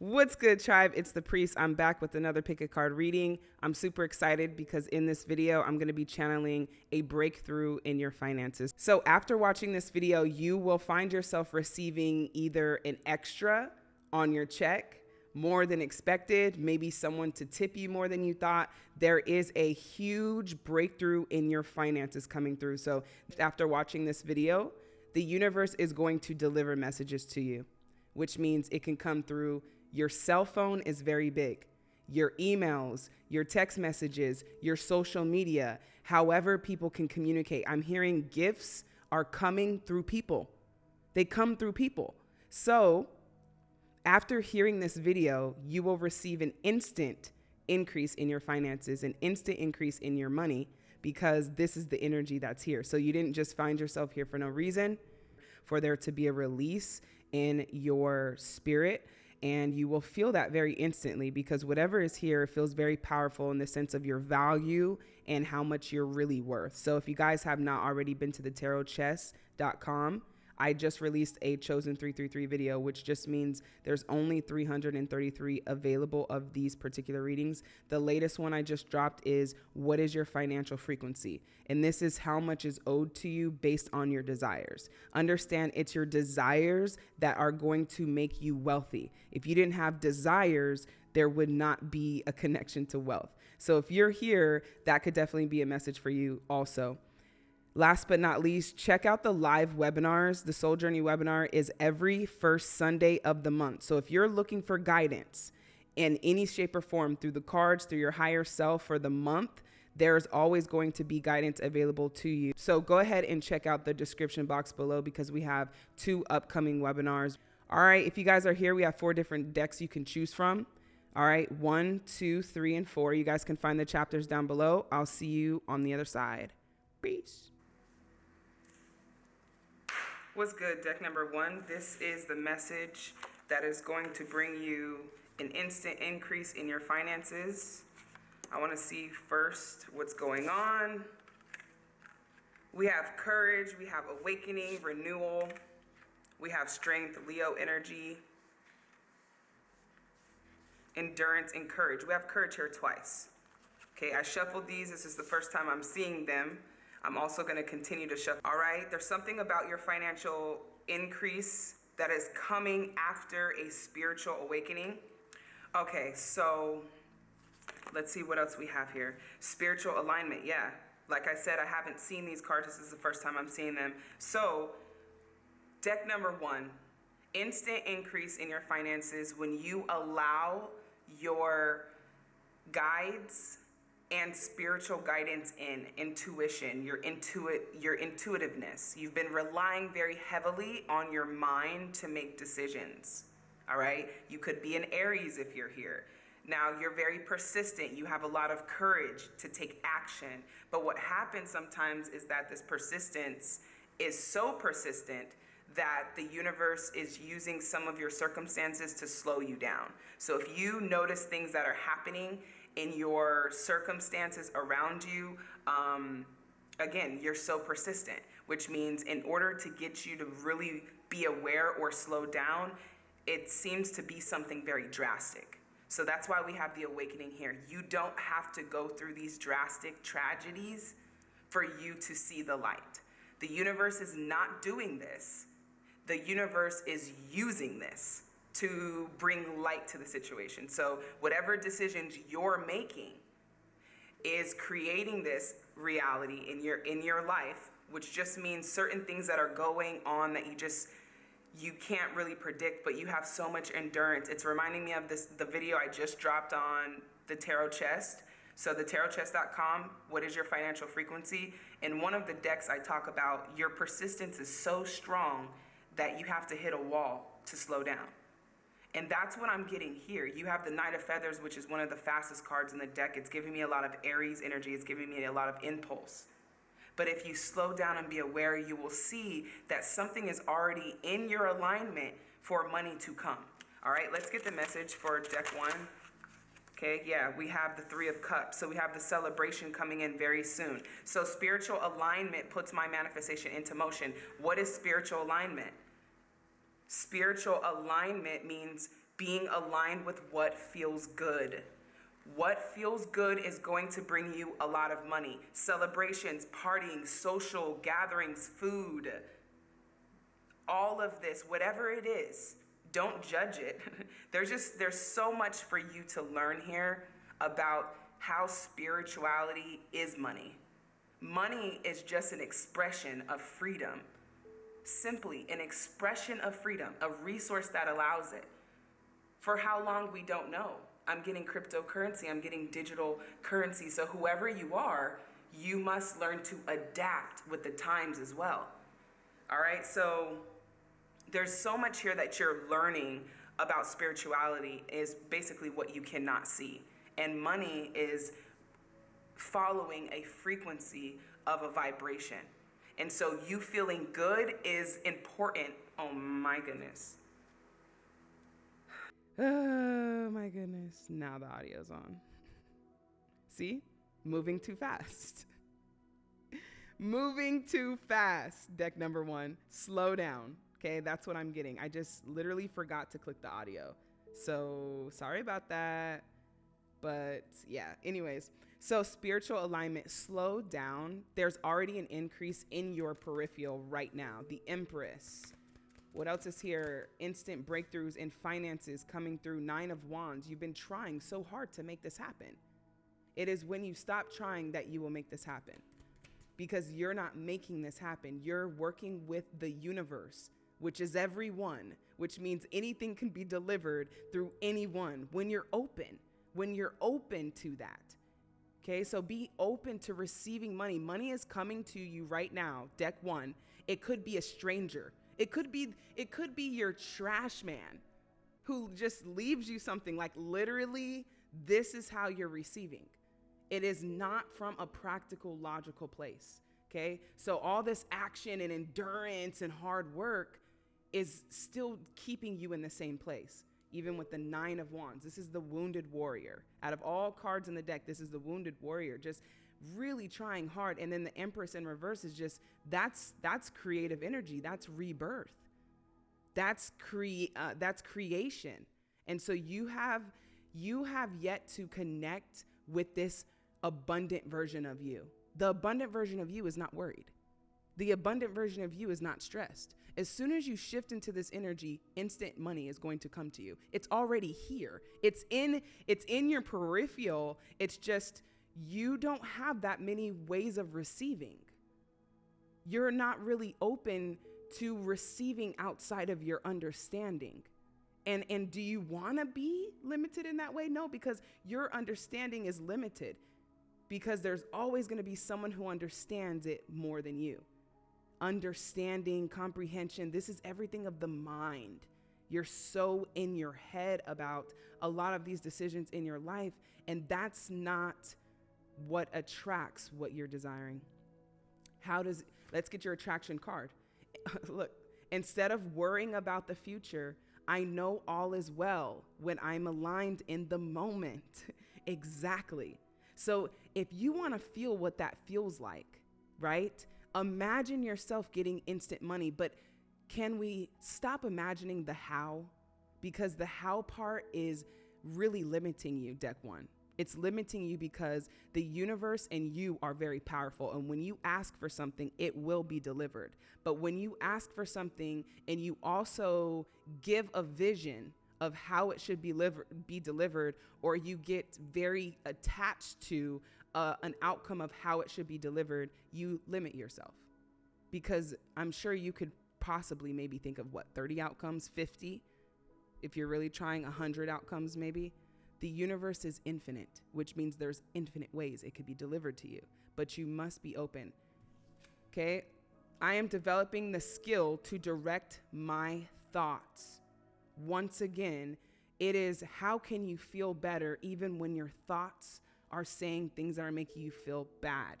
What's good, tribe? It's the priest. I'm back with another pick a card reading. I'm super excited because in this video, I'm going to be channeling a breakthrough in your finances. So, after watching this video, you will find yourself receiving either an extra on your check, more than expected, maybe someone to tip you more than you thought. There is a huge breakthrough in your finances coming through. So, after watching this video, the universe is going to deliver messages to you, which means it can come through your cell phone is very big. Your emails, your text messages, your social media, however people can communicate. I'm hearing gifts are coming through people. They come through people. So, after hearing this video, you will receive an instant increase in your finances, an instant increase in your money because this is the energy that's here. So you didn't just find yourself here for no reason, for there to be a release in your spirit and you will feel that very instantly because whatever is here feels very powerful in the sense of your value and how much you're really worth. So if you guys have not already been to the tarotchest.com, I just released a chosen 333 video, which just means there's only 333 available of these particular readings. The latest one I just dropped is what is your financial frequency? And this is how much is owed to you based on your desires. Understand it's your desires that are going to make you wealthy. If you didn't have desires, there would not be a connection to wealth. So if you're here, that could definitely be a message for you also. Last but not least, check out the live webinars. The Soul Journey webinar is every first Sunday of the month. So if you're looking for guidance in any shape or form through the cards, through your higher self for the month, there's always going to be guidance available to you. So go ahead and check out the description box below because we have two upcoming webinars. All right, if you guys are here, we have four different decks you can choose from. All right, one, two, three, and four. You guys can find the chapters down below. I'll see you on the other side. Peace. What's good, deck number one? This is the message that is going to bring you an instant increase in your finances. I want to see first what's going on. We have courage, we have awakening, renewal, we have strength, Leo energy, endurance, and courage. We have courage here twice. Okay, I shuffled these. This is the first time I'm seeing them. I'm also going to continue to shuffle. All right, there's something about your financial increase that is coming after a spiritual awakening. Okay, so let's see what else we have here. Spiritual alignment, yeah. Like I said, I haven't seen these cards. This is the first time I'm seeing them. So, deck number one instant increase in your finances when you allow your guides and spiritual guidance in intuition, your intuit your intuitiveness. You've been relying very heavily on your mind to make decisions. All right? You could be an Aries if you're here. Now, you're very persistent. You have a lot of courage to take action. But what happens sometimes is that this persistence is so persistent that the universe is using some of your circumstances to slow you down. So if you notice things that are happening in your circumstances around you, um, again, you're so persistent, which means in order to get you to really be aware or slow down, it seems to be something very drastic. So that's why we have the awakening here. You don't have to go through these drastic tragedies for you to see the light. The universe is not doing this. The universe is using this to bring light to the situation. So, whatever decisions you're making is creating this reality in your in your life, which just means certain things that are going on that you just you can't really predict, but you have so much endurance. It's reminding me of this the video I just dropped on the tarot chest. So the tarotchest.com, what is your financial frequency? In one of the decks I talk about your persistence is so strong that you have to hit a wall to slow down. And that's what I'm getting here. You have the Knight of Feathers, which is one of the fastest cards in the deck. It's giving me a lot of Aries energy. It's giving me a lot of impulse. But if you slow down and be aware, you will see that something is already in your alignment for money to come. All right, let's get the message for deck one. Okay, yeah, we have the Three of Cups. So we have the celebration coming in very soon. So spiritual alignment puts my manifestation into motion. What is spiritual alignment? Spiritual alignment means being aligned with what feels good. What feels good is going to bring you a lot of money. Celebrations, partying, social gatherings, food, all of this, whatever it is, don't judge it. there's just there's so much for you to learn here about how spirituality is money. Money is just an expression of freedom. Simply an expression of freedom, a resource that allows it. For how long we don't know. I'm getting cryptocurrency, I'm getting digital currency. So whoever you are, you must learn to adapt with the times as well. All right? So there's so much here that you're learning about spirituality is basically what you cannot see. And money is following a frequency of a vibration. And so you feeling good is important. Oh my goodness. Oh my goodness. Now the audio's on. See? Moving too fast. Moving too fast. Deck number one. Slow down. Okay, that's what I'm getting. I just literally forgot to click the audio. So sorry about that. But yeah, anyways. So spiritual alignment, slow down. There's already an increase in your peripheral right now. The Empress. What else is here? Instant breakthroughs in finances coming through. Nine of Wands. You've been trying so hard to make this happen. It is when you stop trying that you will make this happen. Because you're not making this happen. You're working with the universe which is everyone, which means anything can be delivered through anyone when you're open, when you're open to that. Okay, so be open to receiving money. Money is coming to you right now, deck one. It could be a stranger. It could be it could be your trash man who just leaves you something like literally this is how you're receiving. It is not from a practical logical place. Okay? So all this action and endurance and hard work is still keeping you in the same place, even with the Nine of Wands. This is the Wounded Warrior. Out of all cards in the deck, this is the Wounded Warrior, just really trying hard. And then the Empress in reverse is just that's that's creative energy. That's rebirth. That's cre- uh, that's creation. And so you have you have yet to connect with this abundant version of you. The abundant version of you is not worried. The abundant version of you is not stressed. As soon as you shift into this energy, instant money is going to come to you. It's already here. It's in it's in your peripheral. It's just you don't have that many ways of receiving. You're not really open to receiving outside of your understanding. And and do you want to be limited in that way? No, because your understanding is limited. Because there's always going to be someone who understands it more than you understanding, comprehension. This is everything of the mind. You're so in your head about a lot of these decisions in your life, and that's not what attracts what you're desiring. How does, let's get your attraction card. Look, instead of worrying about the future, I know all is well when I'm aligned in the moment. exactly. So if you want to feel what that feels like, right? Imagine yourself getting instant money, but can we stop imagining the how? Because the how part is really limiting you, deck one. It's limiting you because the universe and you are very powerful. And when you ask for something, it will be delivered. But when you ask for something and you also give a vision of how it should be, liver- be delivered, or you get very attached to an outcome of how it should be delivered, you limit yourself. Because I'm sure you could possibly maybe think of what, 30 outcomes, 50? If you're really trying 100 outcomes, maybe. The universe is infinite, which means there's infinite ways it could be delivered to you, but you must be open. Okay? I am developing the skill to direct my thoughts. Once again, it is how can you feel better even when your thoughts are saying things that are making you feel bad.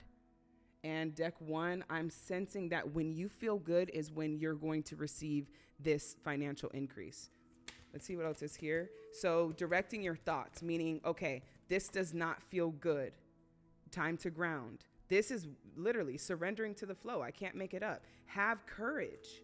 And deck one, I'm sensing that when you feel good is when you're going to receive this financial increase. Let's see what else is here. So, directing your thoughts, meaning, okay, this does not feel good. Time to ground. This is literally surrendering to the flow. I can't make it up. Have courage.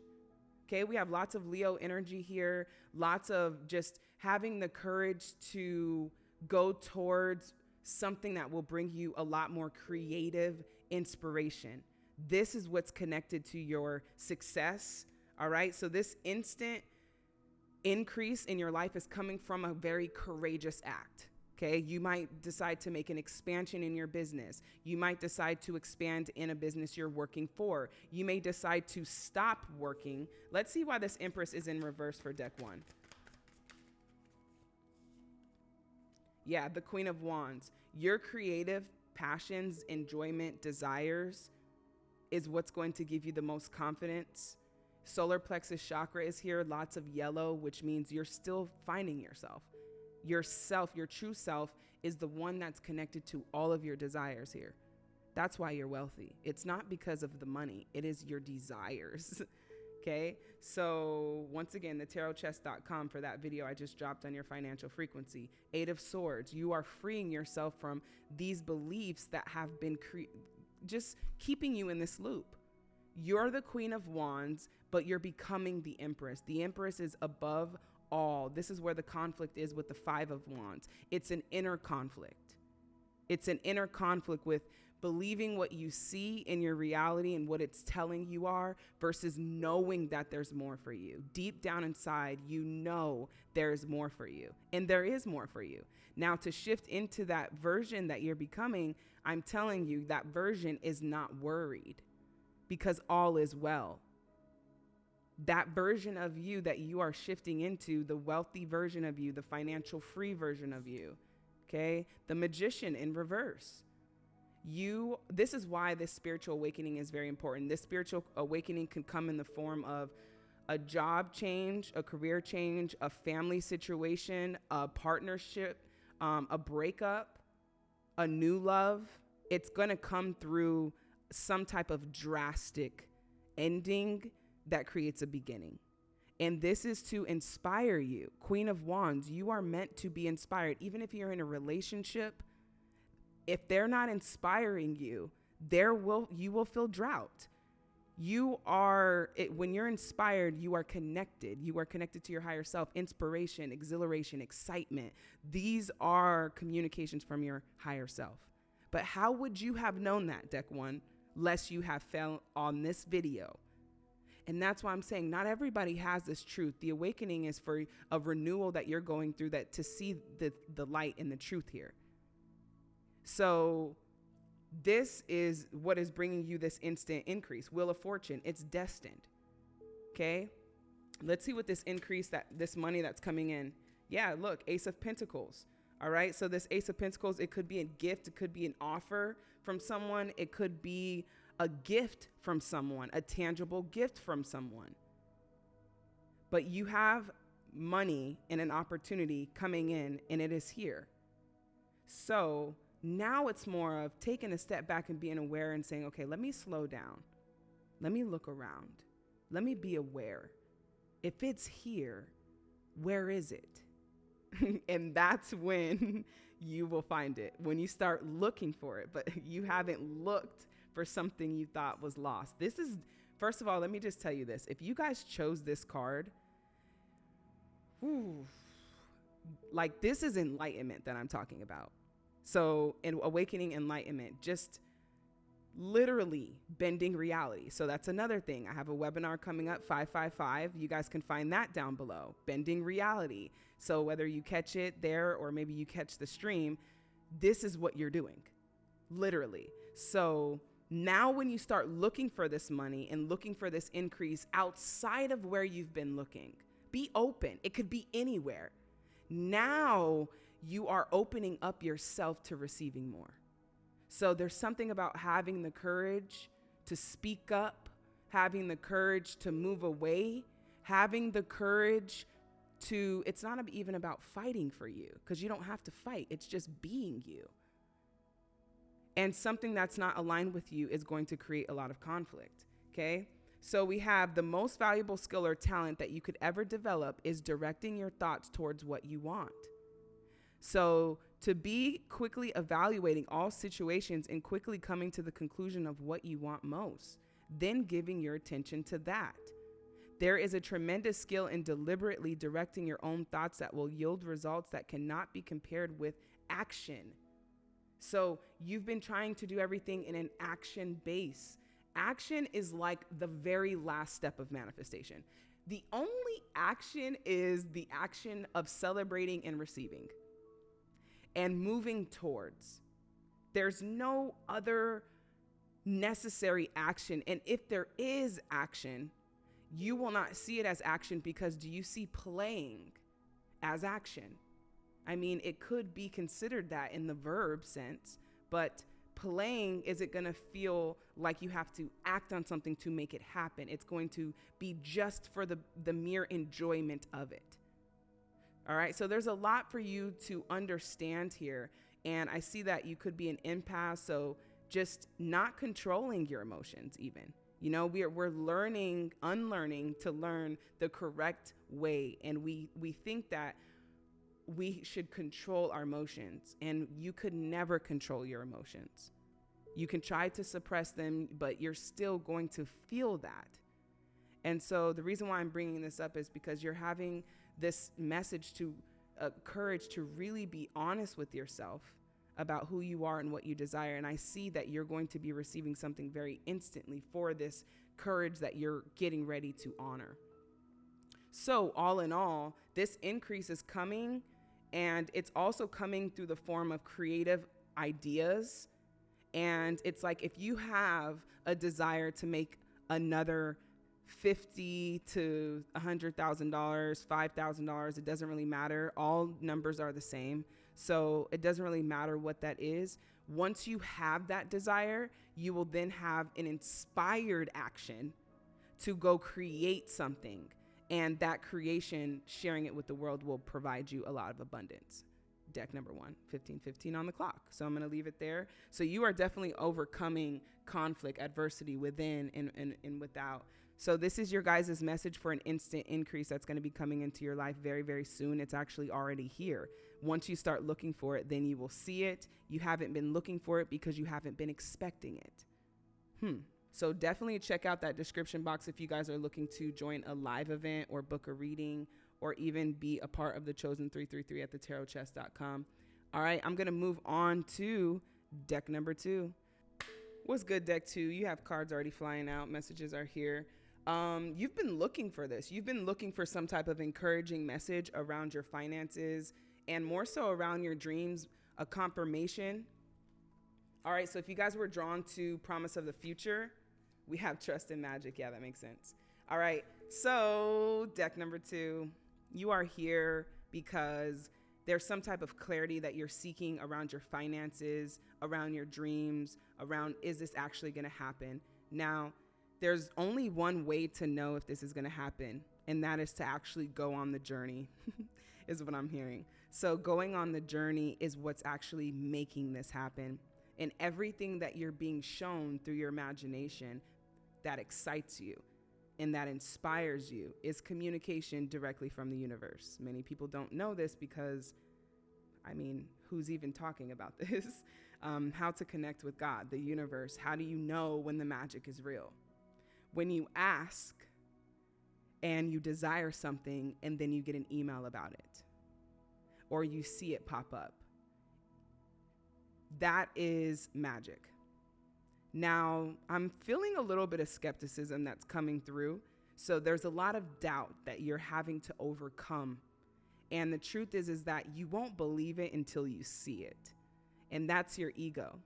Okay, we have lots of Leo energy here, lots of just having the courage to go towards something that will bring you a lot more creative inspiration. This is what's connected to your success. All right. So, this instant increase in your life is coming from a very courageous act. Okay, you might decide to make an expansion in your business. You might decide to expand in a business you're working for. You may decide to stop working. Let's see why this Empress is in reverse for deck one. Yeah, the Queen of Wands. Your creative passions, enjoyment, desires is what's going to give you the most confidence. Solar plexus chakra is here, lots of yellow, which means you're still finding yourself. Yourself, your true self, is the one that's connected to all of your desires here. That's why you're wealthy. It's not because of the money, it is your desires. Okay. So once again, the tarotchest.com for that video I just dropped on your financial frequency. Eight of Swords. You are freeing yourself from these beliefs that have been just keeping you in this loop. You're the Queen of Wands, but you're becoming the Empress. The Empress is above all. This is where the conflict is with the Five of Wands. It's an inner conflict. It's an inner conflict with believing what you see in your reality and what it's telling you are versus knowing that there's more for you. Deep down inside, you know there's more for you, and there is more for you. Now, to shift into that version that you're becoming, I'm telling you that version is not worried because all is well. That version of you that you are shifting into, the wealthy version of you, the financial free version of you, okay? The magician in reverse you this is why this spiritual awakening is very important. This spiritual awakening can come in the form of a job change a career change a family situation a partnership um, a breakup a new love. It's going to come through some type of drastic ending that creates a beginning. And this is to inspire you. Queen of wands you are meant to be inspired. Even if you're in a relationship if they're not inspiring you, there will you will feel drought. You are it, when you're inspired, you are connected. You are connected to your higher self, inspiration, exhilaration, excitement. These are communications from your higher self. But how would you have known that, deck 1, lest you have fell on this video? And that's why I'm saying not everybody has this truth. The awakening is for a renewal that you're going through that to see the the light and the truth here. So this is what is bringing you this instant increase. Wheel of Fortune, it's destined. Okay? Let's see what this increase that this money that's coming in. Yeah, look, Ace of Pentacles. All right? So this Ace of Pentacles, it could be a gift, it could be an offer from someone, it could be a gift from someone, a tangible gift from someone. But you have money and an opportunity coming in and it is here. So, now it's more of taking a step back and being aware and saying, okay, let me slow down. Let me look around. Let me be aware. If it's here, where is it? and that's when you will find it, when you start looking for it, but you haven't looked for something you thought was lost. This is, first of all, let me just tell you this. If you guys chose this card, whew, like this is enlightenment that I'm talking about. So, in awakening enlightenment, just literally bending reality. So, that's another thing. I have a webinar coming up, 555. You guys can find that down below. Bending reality. So, whether you catch it there or maybe you catch the stream, this is what you're doing, literally. So, now when you start looking for this money and looking for this increase outside of where you've been looking, be open. It could be anywhere. Now you are opening up yourself to receiving more. So there's something about having the courage to speak up, having the courage to move away, having the courage to, it's not even about fighting for you because you don't have to fight, it's just being you. And something that's not aligned with you is going to create a lot of conflict, okay? So we have the most valuable skill or talent that you could ever develop is directing your thoughts towards what you want. So, to be quickly evaluating all situations and quickly coming to the conclusion of what you want most, then giving your attention to that. There is a tremendous skill in deliberately directing your own thoughts that will yield results that cannot be compared with action. So you've been trying to do everything in an action base. Action is like the very last step of manifestation. The only action is the action of celebrating and receiving and moving towards. There's no other necessary action. And if there is action, you will not see it as action because do you see playing as action? I mean, it could be considered that in the verb sense, but playing isn't going to feel like you have to act on something to make it happen. It's going to be just for the, the mere enjoyment of it. All right, so there's a lot for you to understand here. And I see that you could be an empath, so just not controlling your emotions, even. You know, we're, we're learning, unlearning to learn the correct way. And we, we think that we should control our emotions, and you could never control your emotions. You can try to suppress them, but you're still going to feel that. And so, the reason why I'm bringing this up is because you're having this message to uh, courage to really be honest with yourself about who you are and what you desire. And I see that you're going to be receiving something very instantly for this courage that you're getting ready to honor. So, all in all, this increase is coming and it's also coming through the form of creative ideas. And it's like if you have a desire to make another fifty to a hundred thousand dollars, five thousand dollars, it doesn't really matter. All numbers are the same. So it doesn't really matter what that is. Once you have that desire, you will then have an inspired action to go create something and that creation, sharing it with the world, will provide you a lot of abundance. Deck number one, 1515 on the clock. So I'm going to leave it there. So you are definitely overcoming conflict, adversity within and, and, and without. So this is your guys' message for an instant increase that's going to be coming into your life very, very soon. It's actually already here. Once you start looking for it, then you will see it. You haven't been looking for it because you haven't been expecting it. Hmm. So definitely check out that description box if you guys are looking to join a live event or book a reading or even be a part of the chosen 333 at thetarotchest.com. All right, I'm going to move on to deck number two. What's good, deck two? You have cards already flying out, messages are here. Um, you've been looking for this. You've been looking for some type of encouraging message around your finances and more so around your dreams, a confirmation. All right, so if you guys were drawn to Promise of the Future, we have trust in magic. Yeah, that makes sense. All right. So, deck number two, you are here because there's some type of clarity that you're seeking around your finances, around your dreams, around is this actually going to happen? Now, there's only one way to know if this is going to happen, and that is to actually go on the journey, is what I'm hearing. So, going on the journey is what's actually making this happen. And everything that you're being shown through your imagination that excites you and that inspires you is communication directly from the universe. Many people don't know this because, I mean, who's even talking about this? Um, how to connect with God, the universe. How do you know when the magic is real? When you ask and you desire something and then you get an email about it, or you see it pop up, that is magic. Now, I'm feeling a little bit of skepticism that's coming through. So there's a lot of doubt that you're having to overcome. And the truth is is that you won't believe it until you see it. And that's your ego.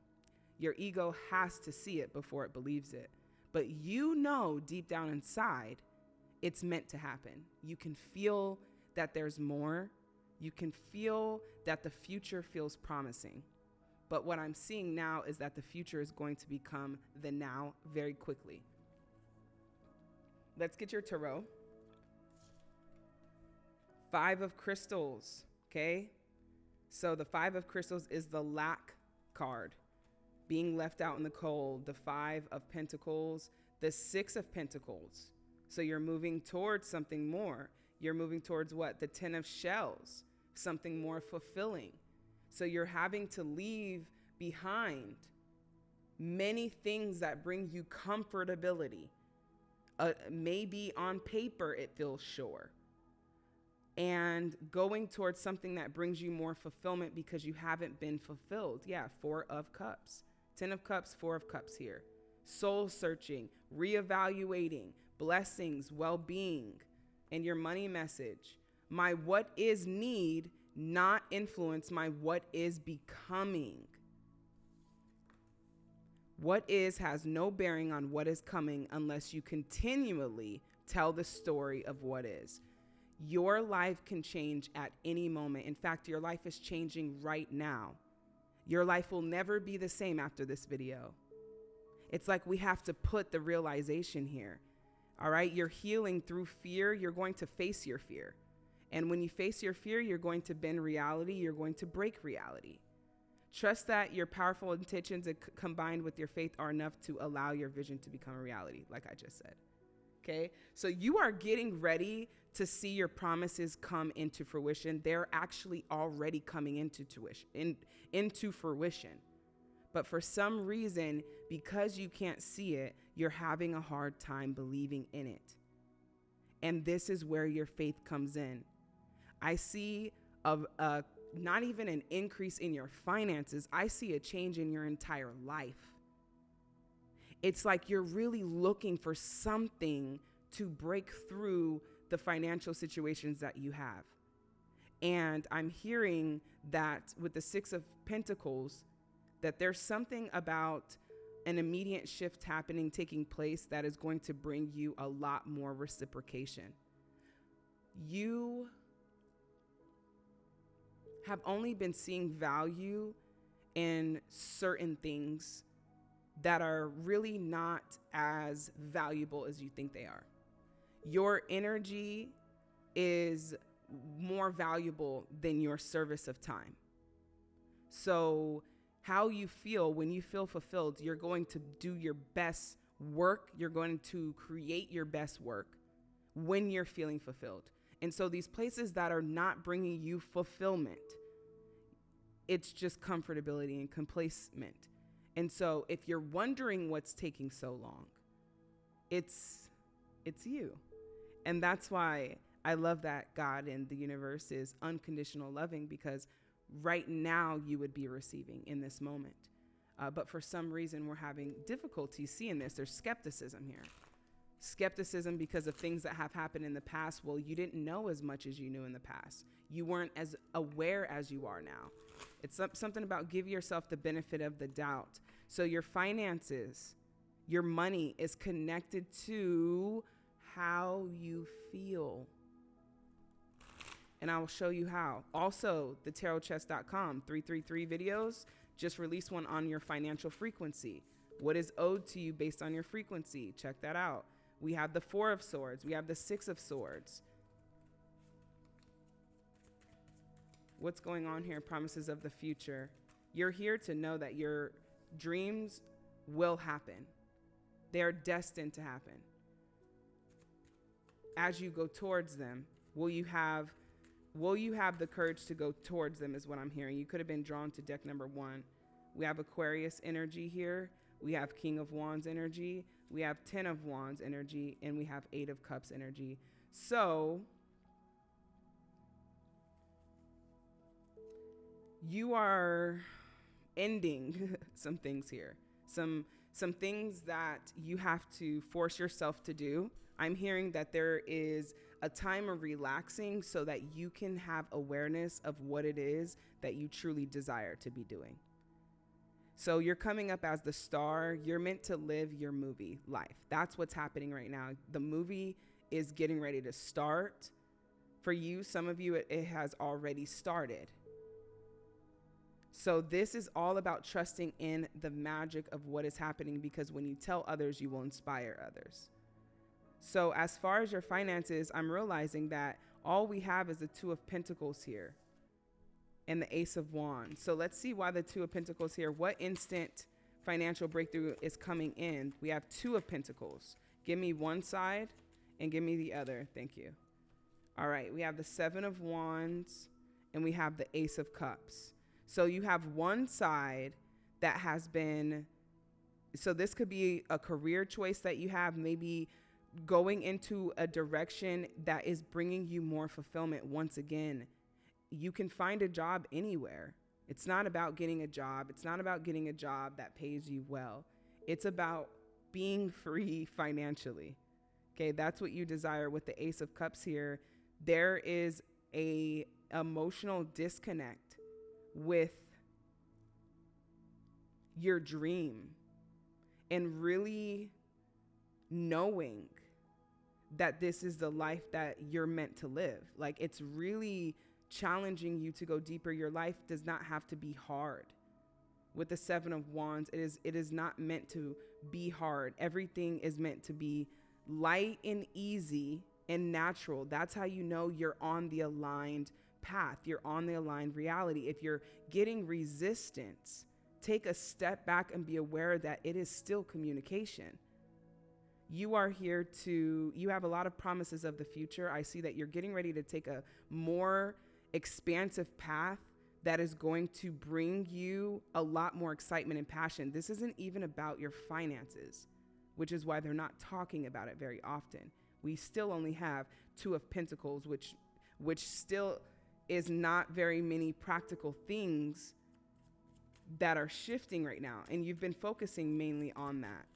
Your ego has to see it before it believes it. But you know deep down inside it's meant to happen. You can feel that there's more. You can feel that the future feels promising. But what I'm seeing now is that the future is going to become the now very quickly. Let's get your tarot. Five of crystals, okay? So the five of crystals is the lack card, being left out in the cold. The five of pentacles, the six of pentacles. So you're moving towards something more. You're moving towards what? The 10 of shells, something more fulfilling. So you're having to leave behind many things that bring you comfortability. Uh, maybe on paper it feels sure. And going towards something that brings you more fulfillment because you haven't been fulfilled. Yeah, Four of Cups. Ten of Cups, Four of Cups here. Soul searching, reevaluating, blessings, well being, and your money message. My what is need not influence my what is becoming. What is has no bearing on what is coming unless you continually tell the story of what is. Your life can change at any moment. In fact, your life is changing right now. Your life will never be the same after this video. It's like we have to put the realization here. All right, you're healing through fear. You're going to face your fear. And when you face your fear, you're going to bend reality, you're going to break reality. Trust that your powerful intentions combined with your faith are enough to allow your vision to become a reality, like I just said. Okay? So you are getting ready to see your promises come into fruition. They're actually already coming into tuition, in, into fruition. But for some reason, because you can't see it, you're having a hard time believing in it. And this is where your faith comes in. I see a, a uh, not even an increase in your finances, I see a change in your entire life. It's like you're really looking for something to break through the financial situations that you have. And I'm hearing that with the Six of Pentacles, that there's something about an immediate shift happening, taking place, that is going to bring you a lot more reciprocation. You have only been seeing value in certain things that are really not as valuable as you think they are. Your energy is more valuable than your service of time. So, how you feel when you feel fulfilled, you're going to do your best work, you're going to create your best work when you're feeling fulfilled. And so, these places that are not bringing you fulfillment, it's just comfortability and complacement. And so if you're wondering what's taking so long, it's it's you. And that's why I love that God and the universe is unconditional loving because right now you would be receiving in this moment. Uh, but for some reason, we're having difficulty seeing this. There's skepticism here. Skepticism because of things that have happened in the past. Well, you didn't know as much as you knew in the past. You weren't as aware as you are now. It's something about give yourself the benefit of the doubt. So your finances, your money is connected to how you feel. And I will show you how. Also, the tarotchest.com 333 videos just released one on your financial frequency. What is owed to you based on your frequency? Check that out. We have the 4 of swords, we have the 6 of swords. What's going on here, promises of the future. You're here to know that your dreams will happen. They are destined to happen. As you go towards them, will you have will you have the courage to go towards them is what I'm hearing. You could have been drawn to deck number 1. We have Aquarius energy here. We have King of Wands energy. We have 10 of Wands energy and we have 8 of Cups energy. So, you are ending some things here. Some some things that you have to force yourself to do. I'm hearing that there is a time of relaxing so that you can have awareness of what it is that you truly desire to be doing. So you're coming up as the star. You're meant to live your movie life. That's what's happening right now. The movie is getting ready to start. For you, some of you, it, it has already started. So, this is all about trusting in the magic of what is happening because when you tell others, you will inspire others. So, as far as your finances, I'm realizing that all we have is the Two of Pentacles here and the Ace of Wands. So, let's see why the Two of Pentacles here. What instant financial breakthrough is coming in? We have Two of Pentacles. Give me one side and give me the other. Thank you. All right, we have the Seven of Wands and we have the Ace of Cups. So you have one side that has been, so this could be a career choice that you have, maybe going into a direction that is bringing you more fulfillment once again. You can find a job anywhere. It's not about getting a job. It's not about getting a job that pays you well. It's about being free financially. Okay, that's what you desire with the Ace of Cups here. There is a emotional disconnect with your dream and really knowing that this is the life that you're meant to live. Like it's really challenging you to go deeper. Your life does not have to be hard. With the 7 of wands, it is it is not meant to be hard. Everything is meant to be light and easy and natural. That's how you know you're on the aligned path. You're on the aligned reality. If you're getting resistance, take a step back and be aware that it is still communication. You are here to, you have a lot of promises of the future. I see that you're getting ready to take a more expansive path that is going to bring you a lot more excitement and passion. This isn't even about your finances, which is why they're not talking about it very often. We still only have two of pentacles, which which still is not very many practical things that are shifting right now. And you've been focusing mainly on that.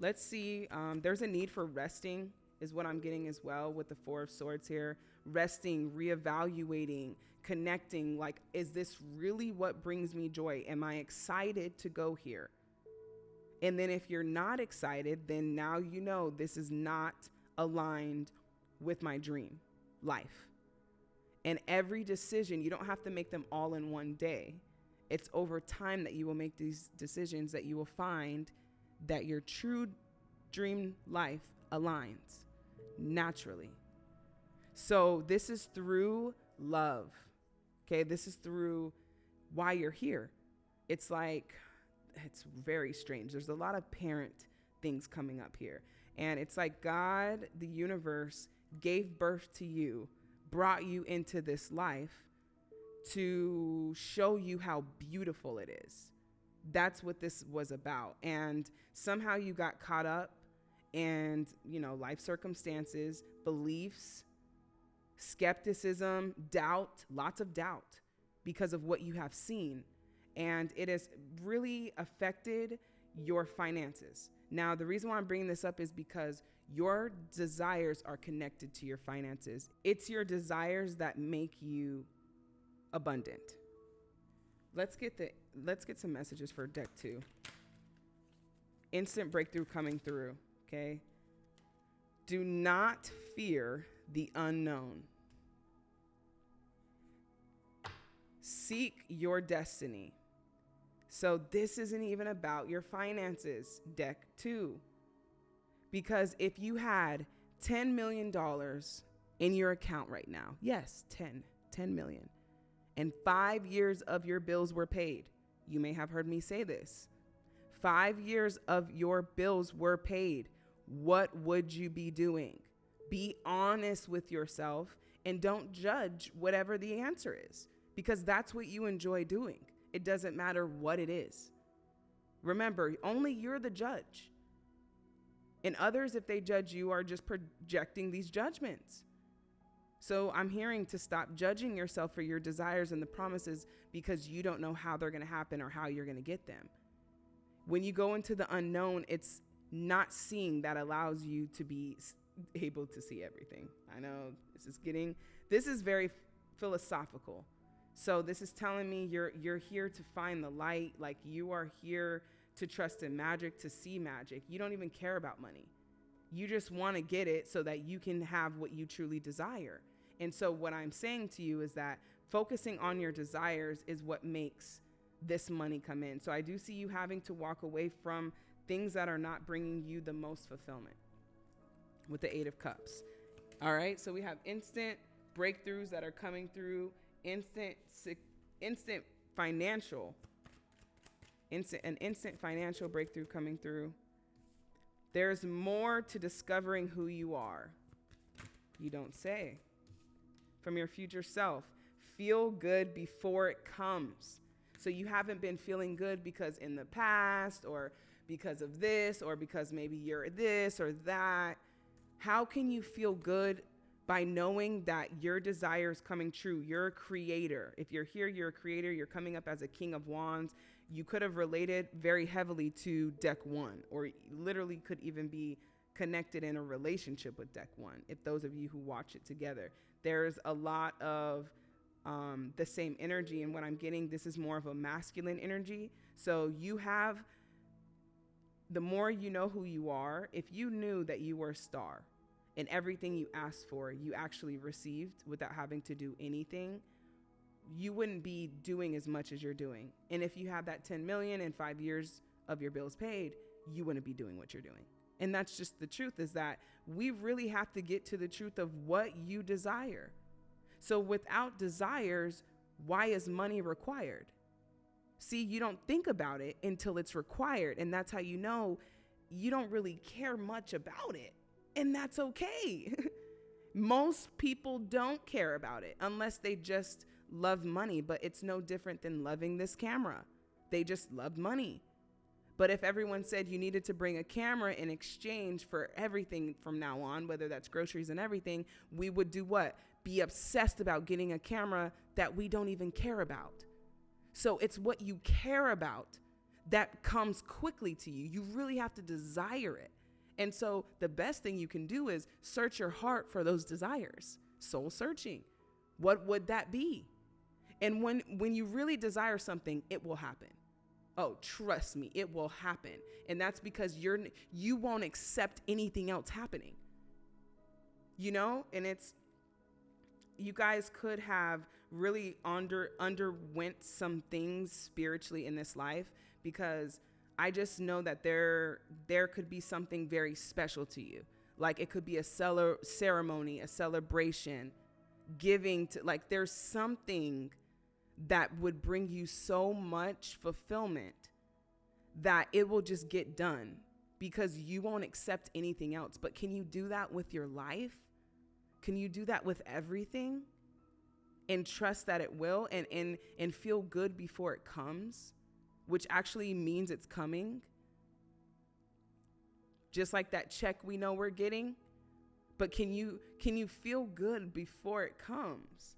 Let's see. Um, there's a need for resting, is what I'm getting as well with the Four of Swords here. Resting, reevaluating, connecting. Like, is this really what brings me joy? Am I excited to go here? And then if you're not excited, then now you know this is not aligned with my dream life. And every decision, you don't have to make them all in one day. It's over time that you will make these decisions that you will find that your true dream life aligns naturally. So, this is through love. Okay, this is through why you're here. It's like, it's very strange. There's a lot of parent things coming up here. And it's like God, the universe, gave birth to you brought you into this life to show you how beautiful it is. That's what this was about. And somehow you got caught up and, you know, life circumstances, beliefs, skepticism, doubt, lots of doubt because of what you have seen. And it has really affected your finances. Now, the reason why I'm bringing this up is because your desires are connected to your finances. It's your desires that make you abundant. Let's get the let's get some messages for deck 2. Instant breakthrough coming through, okay? Do not fear the unknown. Seek your destiny. So this isn't even about your finances, deck 2. Because if you had $10 million in your account right now, yes, 10, 10 million, and five years of your bills were paid, you may have heard me say this. Five years of your bills were paid. What would you be doing? Be honest with yourself and don't judge whatever the answer is because that's what you enjoy doing. It doesn't matter what it is. Remember, only you're the judge. And others, if they judge you, are just projecting these judgments. So I'm hearing to stop judging yourself for your desires and the promises because you don't know how they're going to happen or how you're going to get them. When you go into the unknown, it's not seeing that allows you to be able to see everything. I know this is getting this is very philosophical. So this is telling me you're you're here to find the light, like you are here to trust in magic, to see magic. You don't even care about money. You just want to get it so that you can have what you truly desire. And so, what I'm saying to you is that focusing on your desires is what makes this money come in. So, I do see you having to walk away from things that are not bringing you the most fulfillment with the Eight of Cups. All right, so we have instant breakthroughs that are coming through, instant, instant financial instant, an instant financial breakthrough coming through. There's more to discovering who you are. You don't say. From your future self. Feel good before it comes. So you haven't been feeling good because in the past, or because of this or because maybe you're this or that. How can you feel good by knowing that your desire is coming true? You're a creator. If you're here, you're a creator. You're coming up as a king of wands. You could have related very heavily to deck one, or literally could even be connected in a relationship with deck one. If those of you who watch it together, there's a lot of um, the same energy. And what I'm getting, this is more of a masculine energy. So you have, the more you know who you are, if you knew that you were a star and everything you asked for, you actually received without having to do anything, you wouldn't be doing as much as you're doing. And if you have that 10 million in five years of your bills paid, you wouldn't be doing what you're doing. And that's just the truth is that we really have to get to the truth of what you desire. So without desires, why is money required? See, you don't think about it until it's required. And that's how you know you don't really care much about it. And that's okay. Most people don't care about it unless they just love money, but it's no different than loving this camera. They just love money. But if everyone said you needed to bring a camera in exchange for everything from now on, whether that's groceries and everything, we would do what? Be obsessed about getting a camera that we don't even care about. So it's what you care about that comes quickly to you. You really have to desire it. And so the best thing you can do is search your heart for those desires. Soul searching. What would that be? And when when you really desire something, it will happen. Oh, trust me, it will happen. And that's because you're you won't accept anything else happening. You know? And it's you guys could have really under underwent some things spiritually in this life because I just know that there there could be something very special to you. Like it could be a cellar ceremony, a celebration, giving to like there's something that would bring you so much fulfillment that it will just get done because you won't accept anything else. But can you do that with your life? Can you do that with everything? And trust that it will and and and feel good before it comes, which actually means it's coming. Just like that check we know we're getting. But can you can you feel good before it comes?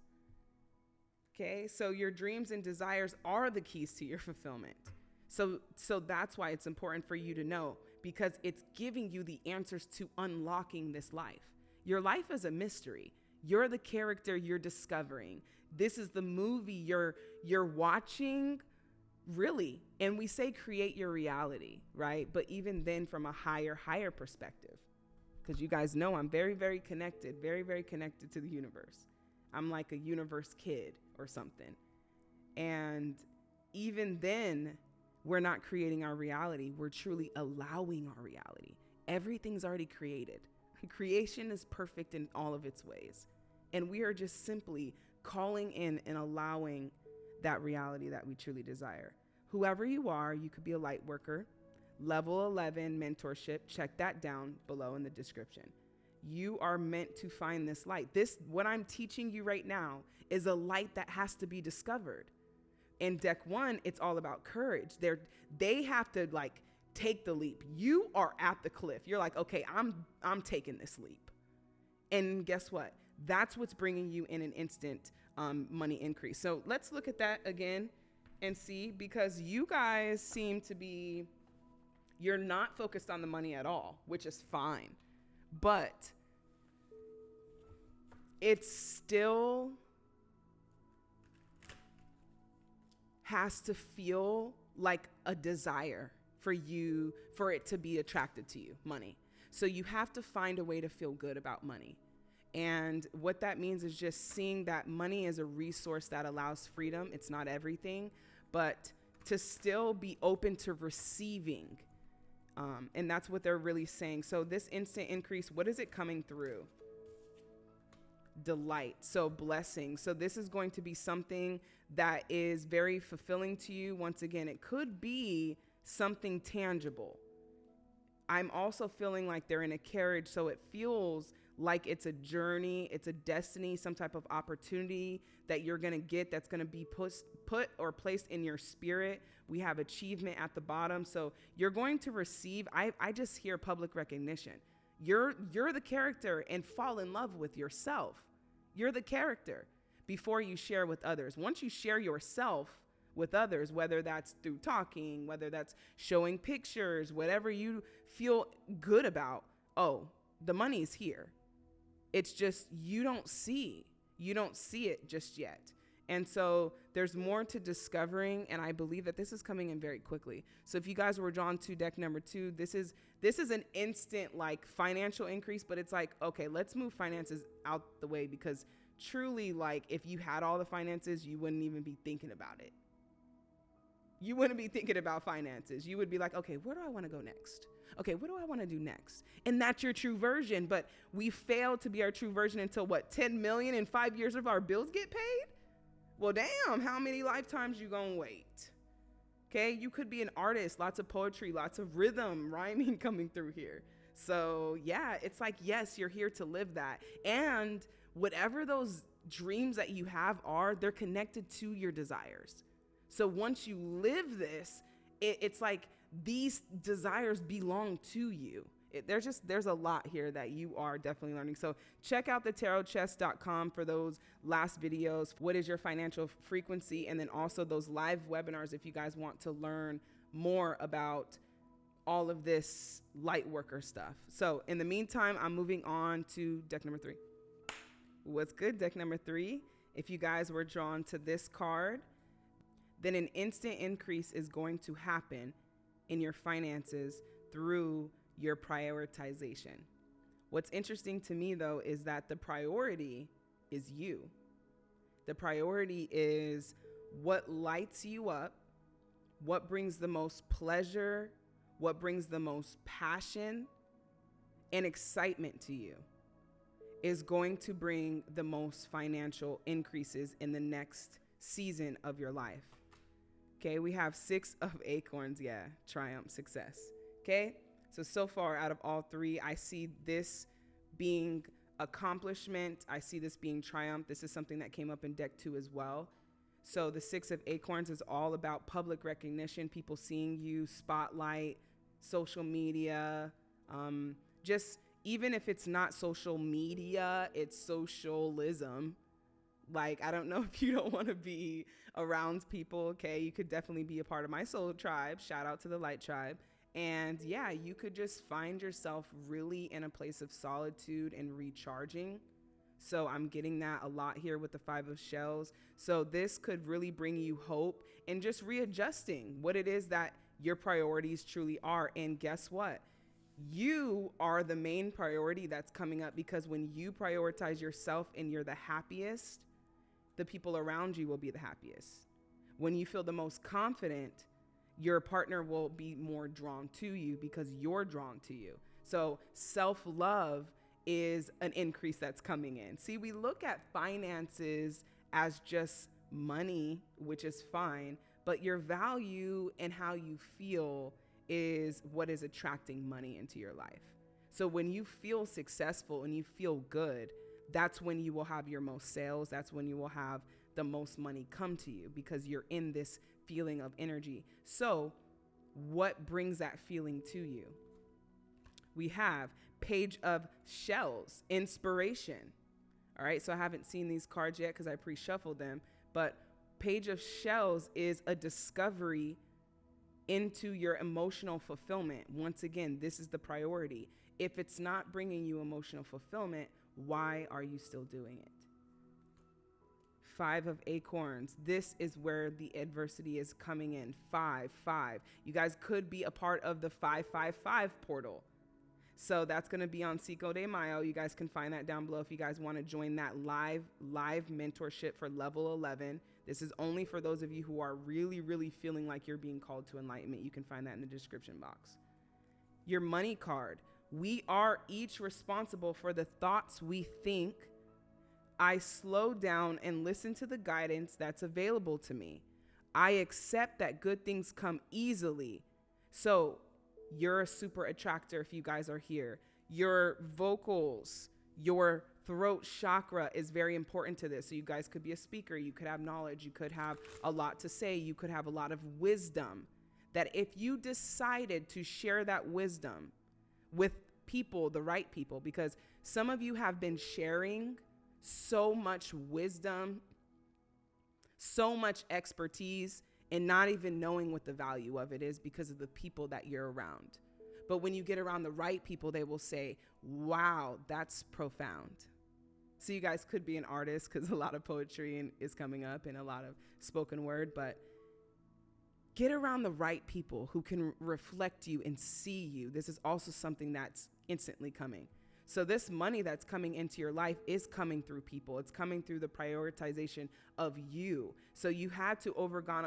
Okay, so your dreams and desires are the keys to your fulfillment. So, so that's why it's important for you to know because it's giving you the answers to unlocking this life. Your life is a mystery. You're the character you're discovering. This is the movie you're you're watching really. And we say create your reality, right? But even then from a higher higher perspective. Cuz you guys know I'm very very connected, very very connected to the universe. I'm like a universe kid or something. And even then, we're not creating our reality. We're truly allowing our reality. Everything's already created. Creation is perfect in all of its ways. And we are just simply calling in and allowing that reality that we truly desire. Whoever you are, you could be a light worker, level 11 mentorship, check that down below in the description. You are meant to find this light. This, what I'm teaching you right now, is a light that has to be discovered. In deck one, it's all about courage. They're, they have to like take the leap. You are at the cliff. You're like, okay, I'm, I'm taking this leap. And guess what? That's what's bringing you in an instant um, money increase. So let's look at that again and see because you guys seem to be, you're not focused on the money at all, which is fine. But it's still has to feel like a desire for you, for it to be attracted to you, money. So you have to find a way to feel good about money. And what that means is just seeing that money is a resource that allows freedom. It's not everything, but to still be open to receiving. Um, and that's what they're really saying. So, this instant increase, what is it coming through? Delight. So, blessing. So, this is going to be something that is very fulfilling to you. Once again, it could be something tangible. I'm also feeling like they're in a carriage, so it feels like it's a journey, it's a destiny, some type of opportunity that you're going to get that's going to be put, put or placed in your spirit. We have achievement at the bottom. So you're going to receive, I, I just hear public recognition. You're, you're the character and fall in love with yourself. You're the character before you share with others. Once you share yourself with others, whether that's through talking, whether that's showing pictures, whatever you feel good about, oh, the money's here. It's just you don't see. You don't see it just yet. And so there's more to discovering, and I believe that this is coming in very quickly. So if you guys were drawn to deck number two, this is this is an instant like financial increase, but it's like, okay, let's move finances out the way because truly, like if you had all the finances, you wouldn't even be thinking about it. You wouldn't be thinking about finances. You would be like, okay, where do I want to go next? okay, what do I want to do next? And that's your true version. But we fail to be our true version until what, 10 million in five years of our bills get paid? Well, damn, how many lifetimes you gonna wait? Okay, you could be an artist, lots of poetry, lots of rhythm, rhyming coming through here. So, yeah, it's like, yes, you're here to live that. And whatever those dreams that you have are, they're connected to your desires. So, once you live this, it, it's like these desires belong to you. It, there's just there's a lot here that you are definitely learning. So check out the tarotchest.com for those last videos. What is your financial frequency? And then also those live webinars if you guys want to learn more about all of this light worker stuff. So in the meantime, I'm moving on to deck number three. What's good, deck number three? If you guys were drawn to this card, then an instant increase is going to happen in your finances through your prioritization. What's interesting to me though is that the priority is you. The priority is what lights you up, what brings the most pleasure, what brings the most passion and excitement to you is going to bring the most financial increases in the next season of your life. Okay, we have six of acorns. Yeah, triumph, success. Okay, so so far out of all three, I see this being accomplishment. I see this being triumph. This is something that came up in deck two as well. So the six of acorns is all about public recognition, people seeing you, spotlight, social media, um, just even if it's not social media, it's socialism like, I don't know if you don't want to be around people, okay? You could definitely be a part of my soul tribe. Shout out to the light tribe. And yeah, you could just find yourself really in a place of solitude and recharging. So I'm getting that a lot here with the Five of Shells. So this could really bring you hope and just readjusting what it is that your priorities truly are. And guess what? You are the main priority that's coming up because when you prioritize yourself and you're the happiest, the people around you will be the happiest. When you feel the most confident, your partner will be more drawn to you because you're drawn to you. So, self love is an increase that's coming in. See, we look at finances as just money, which is fine, but your value and how you feel is what is attracting money into your life. So, when you feel successful and you feel good, that's when you will have your most sales. That's when you will have the most money come to you because you're in this feeling of energy. So, what brings that feeling to you? We have Page of Shells, inspiration. All right, so I haven't seen these cards yet because I pre shuffled them, but Page of Shells is a discovery into your emotional fulfillment. Once again, this is the priority. If it's not bringing you emotional fulfillment, why are you still doing it? Five of acorns. This is where the adversity is coming in. Five, five. You guys could be a part of the 555 portal. So that's going to be on Cinco de Mayo. You guys can find that down below if you guys want to join that live live mentorship for level 11. This is only for those of you who are really really feeling like you're being called to enlightenment. You can find that in the description box. Your money card. We are each responsible for the thoughts we think. I slow down and listen to the guidance that's available to me. I accept that good things come easily. So, you're a super attractor if you guys are here. Your vocals, Your throat chakra is very important to this. So, you guys could be a speaker, you could have knowledge, you could have a lot to say, you could have a lot of wisdom. That if you decided to share that wisdom with people, the right people, because some of you have been sharing so much wisdom, so much expertise, and not even knowing what the value of it is because of the people that you're around. But when you get around the right people, they will say, Wow, that's profound. So you guys could be an artist because a lot of poetry is coming up and a lot of spoken word, but get around the right people who can reflect you and see you. This is also something that's instantly coming. So this money that's coming into your life is coming through people. It's coming through the prioritization of you. So you had to overgone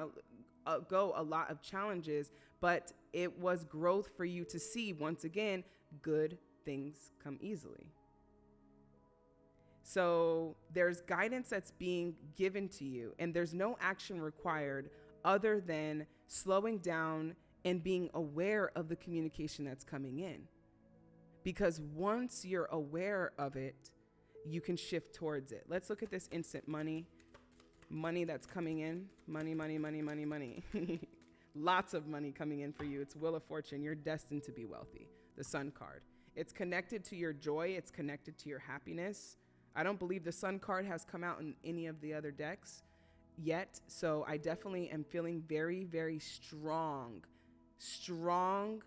a, a, go a lot of challenges, but it was growth for you to see once again good things come easily. So there's guidance that's being given to you, and there's no action required other than slowing down and being aware of the communication that's coming in. Because once you're aware of it, you can shift towards it. Let's look at this instant money. Money that's coming in. Money, money, money, money, money. Lots of money coming in for you. It's wheel of Fortune. You're destined to be wealthy. The Sun card. It's connected to your joy, it's connected to your happiness. I don't believe the Sun card has come out in any of the other decks yet. So I definitely am feeling very, very strong. Strong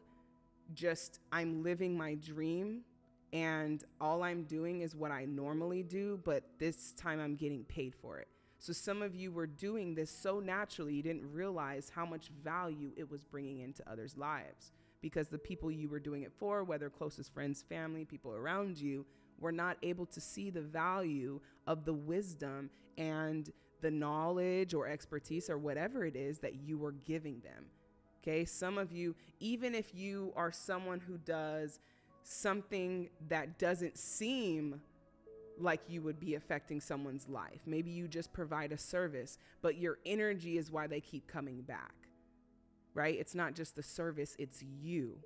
just I'm living my dream and all I'm doing is what I normally do, but this time I'm getting paid for it. So some of you were doing this so naturally, you didn't realize how much value it was bringing into others' lives because the people you were doing it for, whether closest friends, family, people around you, were not able to see the value of the wisdom and the knowledge or expertise or whatever it is that you were giving them. Okay, some of you, even if you are someone who does something that doesn't seem like you would be affecting someone's life, maybe you just provide a service, but your energy is why they keep coming back, right? It's not just the service, it's you.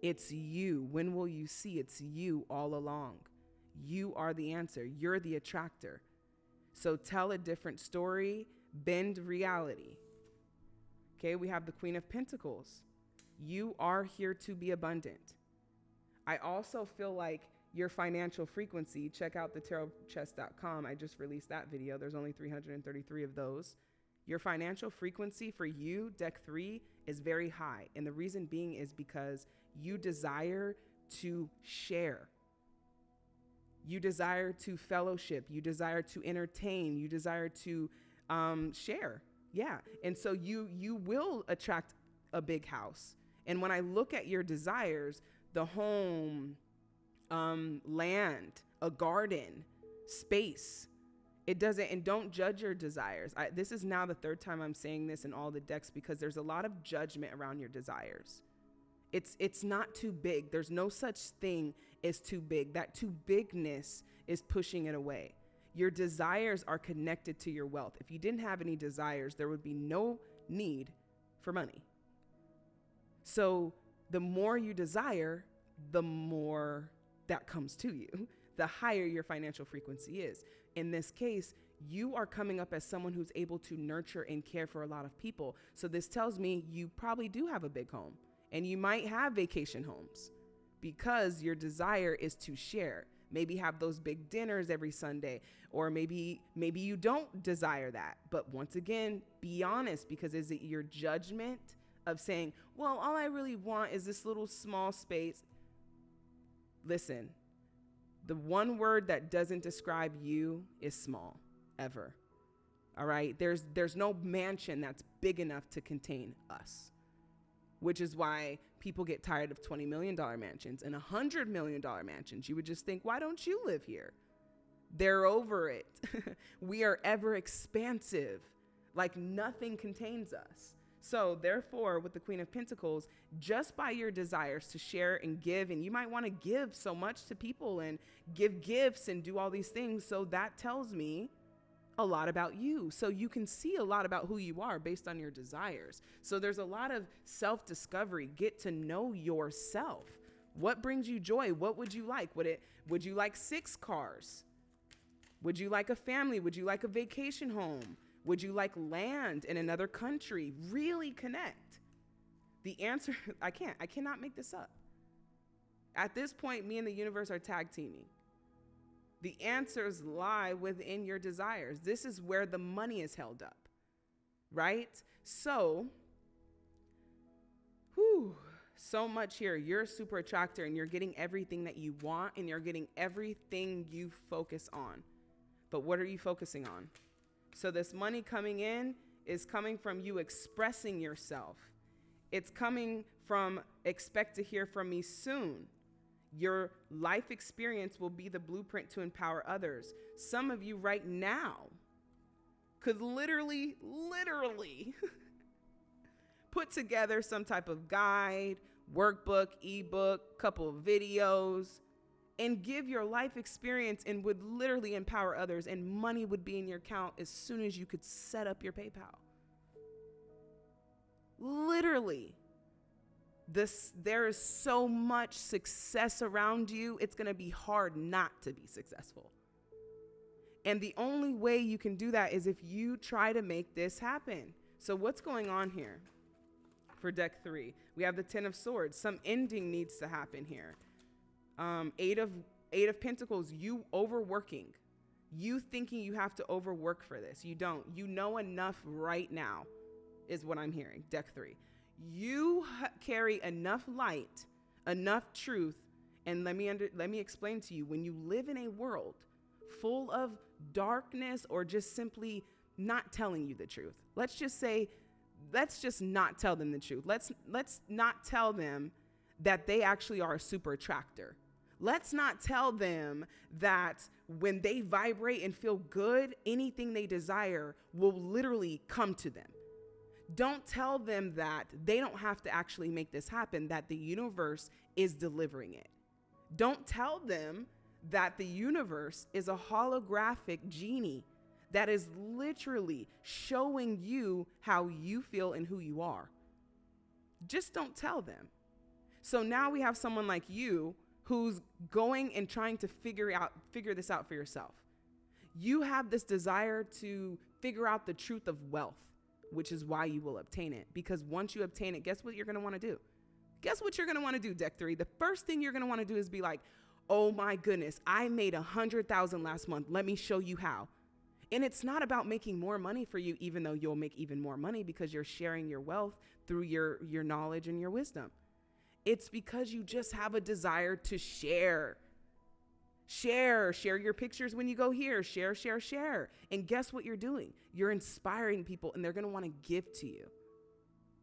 It's you. When will you see it's you all along? You are the answer, you're the attractor. So tell a different story, bend reality. Okay, we have the Queen of Pentacles. You are here to be abundant. I also feel like your financial frequency, check out the tarotchest.com. I just released that video. There's only 333 of those. Your financial frequency for you, deck three, is very high. And the reason being is because you desire to share. You desire to fellowship. You desire to entertain. You desire to um, share. Yeah. And so you you will attract a big house. And when I look at your desires, the home, um, land, a garden, space, it doesn't and don't judge your desires. I, this is now the third time I'm saying this in all the decks because there's a lot of judgment around your desires. It's it's not too big. There's no such thing as too big. That too bigness is pushing it away. Your desires are connected to your wealth. If you didn't have any desires, there would be no need for money. So the more you desire, the more that comes to you, the higher your financial frequency is. In this case, you are coming up as someone who's able to nurture and care for a lot of people. So this tells me you probably do have a big home and you might have vacation homes because your desire is to share maybe have those big dinners every Sunday or maybe maybe you don't desire that. But once again, be honest because is it your judgment of saying, "Well, all I really want is this little small space." Listen. The one word that doesn't describe you is small ever. All right? There's there's no mansion that's big enough to contain us which is why people get tired of $20 million mansions and $100 million mansions. You would just think, why don't you live here? They're over it. we are ever expansive, like nothing contains us. So, therefore, with the Queen of Pentacles, just by your desires to share and give, and you might want to give so much to people and give gifts and do all these things. So, that tells me a lot about you. So you can see a lot about who you are based on your desires. So there's a lot of self discovery. Get to know yourself. What brings you joy? What would you like? Would it would you like six cars? Would you like a family? Would you like a vacation home? Would you like land in another country? Really connect. The answer I can't. I cannot make this up. At this point, me and the universe are tag teaming. The answers lie within your desires. This is where the money is held up, right? So, whew, so much here. You're a super attractor and you're getting everything that you want and you're getting everything you focus on. But what are you focusing on? So, this money coming in is coming from you expressing yourself. It's coming from expect to hear from me soon. Your life experience will be the blueprint to empower others. Some of you right now could literally, literally put together some type of guide, workbook, ebook, couple of videos, and give your life experience and would literally empower others, and money would be in your account as soon as you could set up your PayPal. Literally. This, there is so much success around you, it's gonna be hard not to be successful. And the only way you can do that is if you try to make this happen. So, what's going on here? for deck three. We have the Ten of Swords. Some ending needs to happen here. Um, eight of Eight of Pentacles. You overworking. You thinking you have to overwork for this. You don't. You know enough right now, is what I'm hearing. Deck three. You carry enough light, enough truth, and let me under, let me explain to you. When you live in a world full of darkness or just simply not telling you the truth, let's just say let's just not tell them the truth. Let's let's not tell them that they actually are a super attractor. Let's not tell them that when they vibrate and feel good, anything they desire will literally come to them. Don't tell them that they don't have to actually make this happen, that the universe is delivering it. Don't tell them that the universe is a holographic genie that is literally showing you how you feel and who you are. Just don't tell them. So now we have someone like you who's going and trying to figure out figure this out for yourself. You have this desire to figure out the truth of wealth, which is why you will obtain it because once you obtain it, guess what you're going to want to do? Guess what you're going to want to do, deck 3? The first thing you're going to want to do is be like, "Oh my goodness, I made a 100,000 last month. Let me show you how." And it's not about making more money for you, even though you'll make even more money because you're sharing your wealth through your, your knowledge and your wisdom. It's because you just have a desire to share. Share, share your pictures when you go here, share, share, share. And guess what you're doing? You're inspiring people and they're gonna wanna give to you.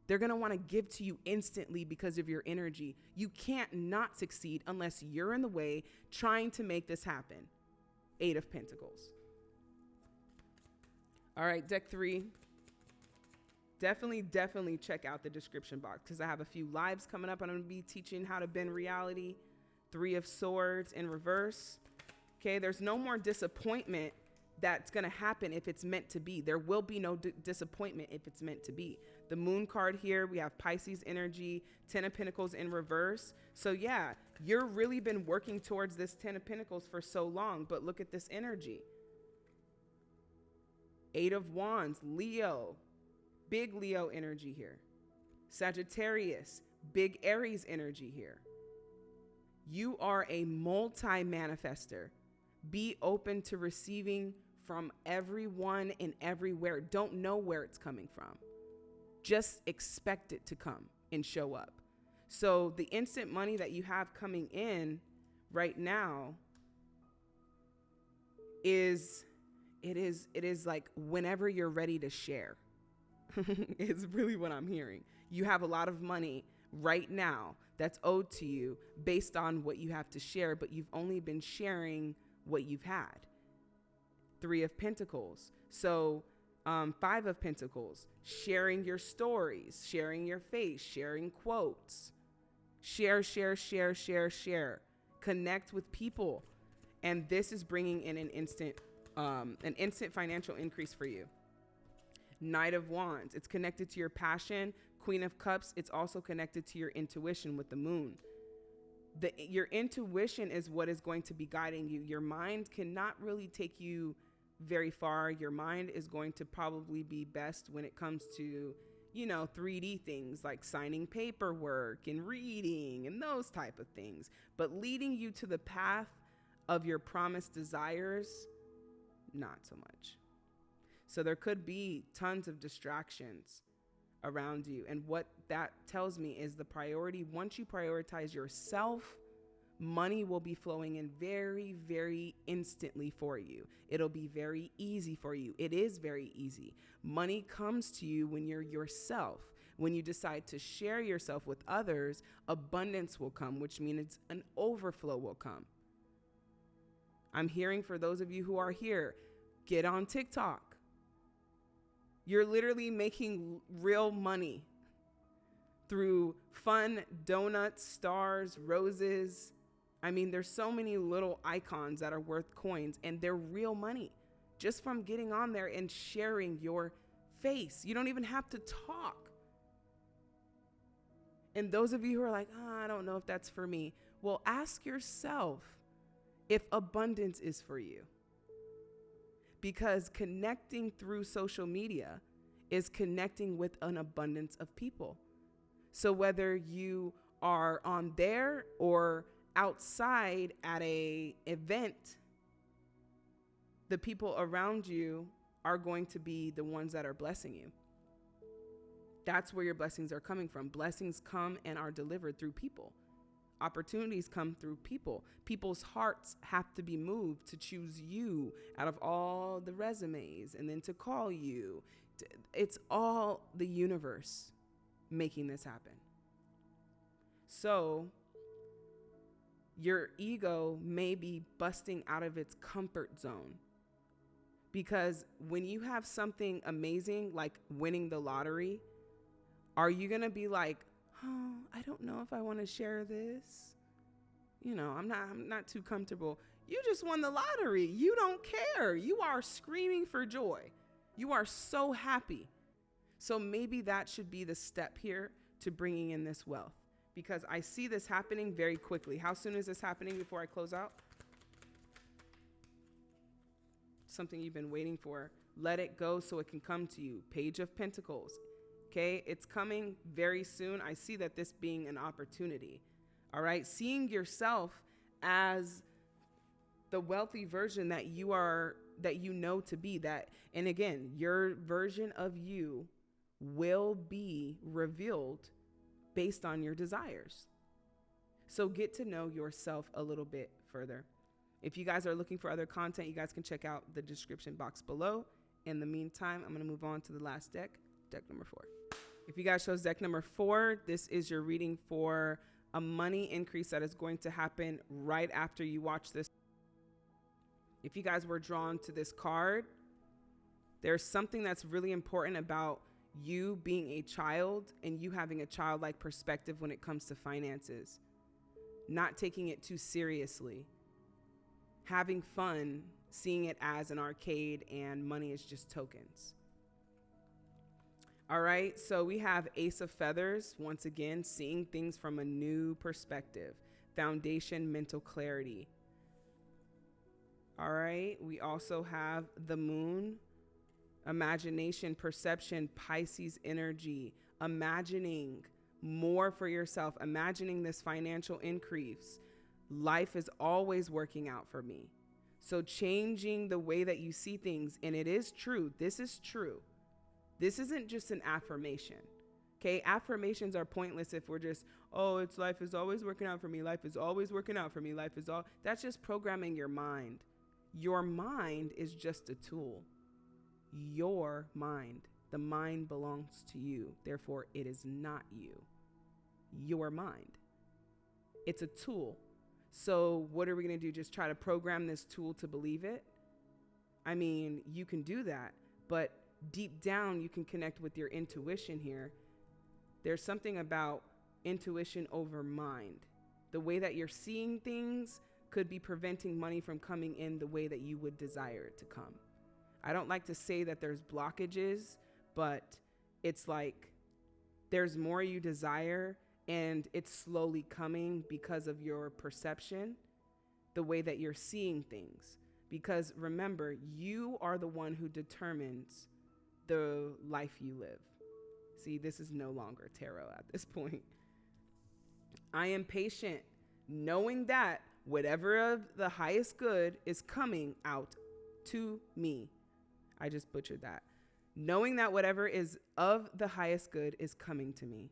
They're gonna wanna give to you instantly because of your energy. You can't not succeed unless you're in the way trying to make this happen. Eight of Pentacles. All right, deck three. Definitely, definitely check out the description box because I have a few lives coming up. I'm going to be teaching how to bend reality. Three of Swords in reverse. Okay, there's no more disappointment that's going to happen if it's meant to be. There will be no disappointment if it's meant to be. The moon card here, we have Pisces energy, Ten of Pentacles in reverse. So, yeah, you're really been working towards this Ten of Pentacles for so long, but look at this energy. Eight of Wands, Leo, big Leo energy here. Sagittarius, big Aries energy here. You are a multi manifester. Be open to receiving from everyone and everywhere. Don't know where it's coming from. Just expect it to come and show up. So, the instant money that you have coming in right now is it is it is like whenever you're ready to share is really what i'm hearing you have a lot of money right now that's owed to you based on what you have to share but you've only been sharing what you've had. Three of pentacles. So um, five of pentacles. Sharing your stories sharing your face sharing quotes. Share share share share share. Connect with people. And this is bringing in an instant um, an instant financial increase for you. Knight of Wands, it's connected to your passion. Queen of Cups, it's also connected to your intuition with the moon. the your intuition is what is going to be guiding you. Your mind cannot really take you very far. Your mind is going to probably be best when it comes to, you know, 3D things like signing paperwork and reading and those type of things. But leading you to the path of your promised desires, not so much. So there could be tons of distractions around you. And what that tells me is the priority, once you prioritize yourself, money will be flowing in very, very instantly for you. It'll be very easy for you. It is very easy. Money comes to you when you're yourself. When you decide to share yourself with others, abundance will come, which means an overflow will come. I'm hearing for those of you who are here, get on TikTok. You're literally making real money through fun donuts, stars, roses. I mean, there's so many little icons that are worth coins and they're real money just from getting on there and sharing your face. You don't even have to talk. And those of you who are like, oh, I don't know if that's for me, well, ask yourself if abundance is for you because connecting through social media is connecting with an abundance of people. So whether you are on there or outside at a event, the people around you are going to be the ones that are blessing you. That's where your blessings are coming from. Blessings come and are delivered through people. Opportunities come through people. People's hearts have to be moved to choose you out of all the resumes and then to call you. It's all the universe making this happen. So, your ego may be busting out of its comfort zone. Because when you have something amazing like winning the lottery, are you going to be like, oh, I don't know if I want to share this. You know, I'm not I'm not too comfortable. You just won the lottery. You don't care. You are screaming for joy. You are so happy. So maybe that should be the step here to bringing in this wealth because I see this happening very quickly. How soon is this happening before I close out? Something you've been waiting for. Let it go so it can come to you. Page of Pentacles. Okay, it's coming very soon. I see that this being an opportunity. All right, seeing yourself as the wealthy version that you are that you know to be that and again, your version of you will be revealed based on your desires. So get to know yourself a little bit further. If you guys are looking for other content, you guys can check out the description box below. In the meantime, I'm going to move on to the last deck, deck number four. If you guys chose deck number four, this is your reading for a money increase that is going to happen right after you watch this. If you guys were drawn to this card, there's something that's really important about you being a child and you having a childlike perspective when it comes to finances, not taking it too seriously, having fun, seeing it as an arcade, and money is just tokens. All right, so we have Ace of Feathers, once again, seeing things from a new perspective. Foundation, mental clarity. All right, we also have the Moon, imagination, perception, Pisces energy, imagining more for yourself, imagining this financial increase. Life is always working out for me. So, changing the way that you see things, and it is true, this is true this isn't just an affirmation. Okay, affirmations are pointless if we're just, oh, it's life is always working out for me. Life is always working out for me. Life is all. That's just programming your mind. Your mind is just a tool. Your mind. The mind belongs to you. Therefore, it is not you. Your mind. It's a tool. So, what are we going to do? Just try to program this tool to believe it? I mean, you can do that, but deep down you can connect with your intuition here. There's something about intuition over mind. The way that you're seeing things could be preventing money from coming in the way that you would desire it to come. I don't like to say that there's blockages, but it's like there's more you desire and it's slowly coming because of your perception, the way that you're seeing things. Because remember, you are the one who determines the life you live. See, this is no longer tarot at this point. I am patient, knowing that whatever of the highest good is coming out to me. I just butchered that. Knowing that whatever is of the highest good is coming to me.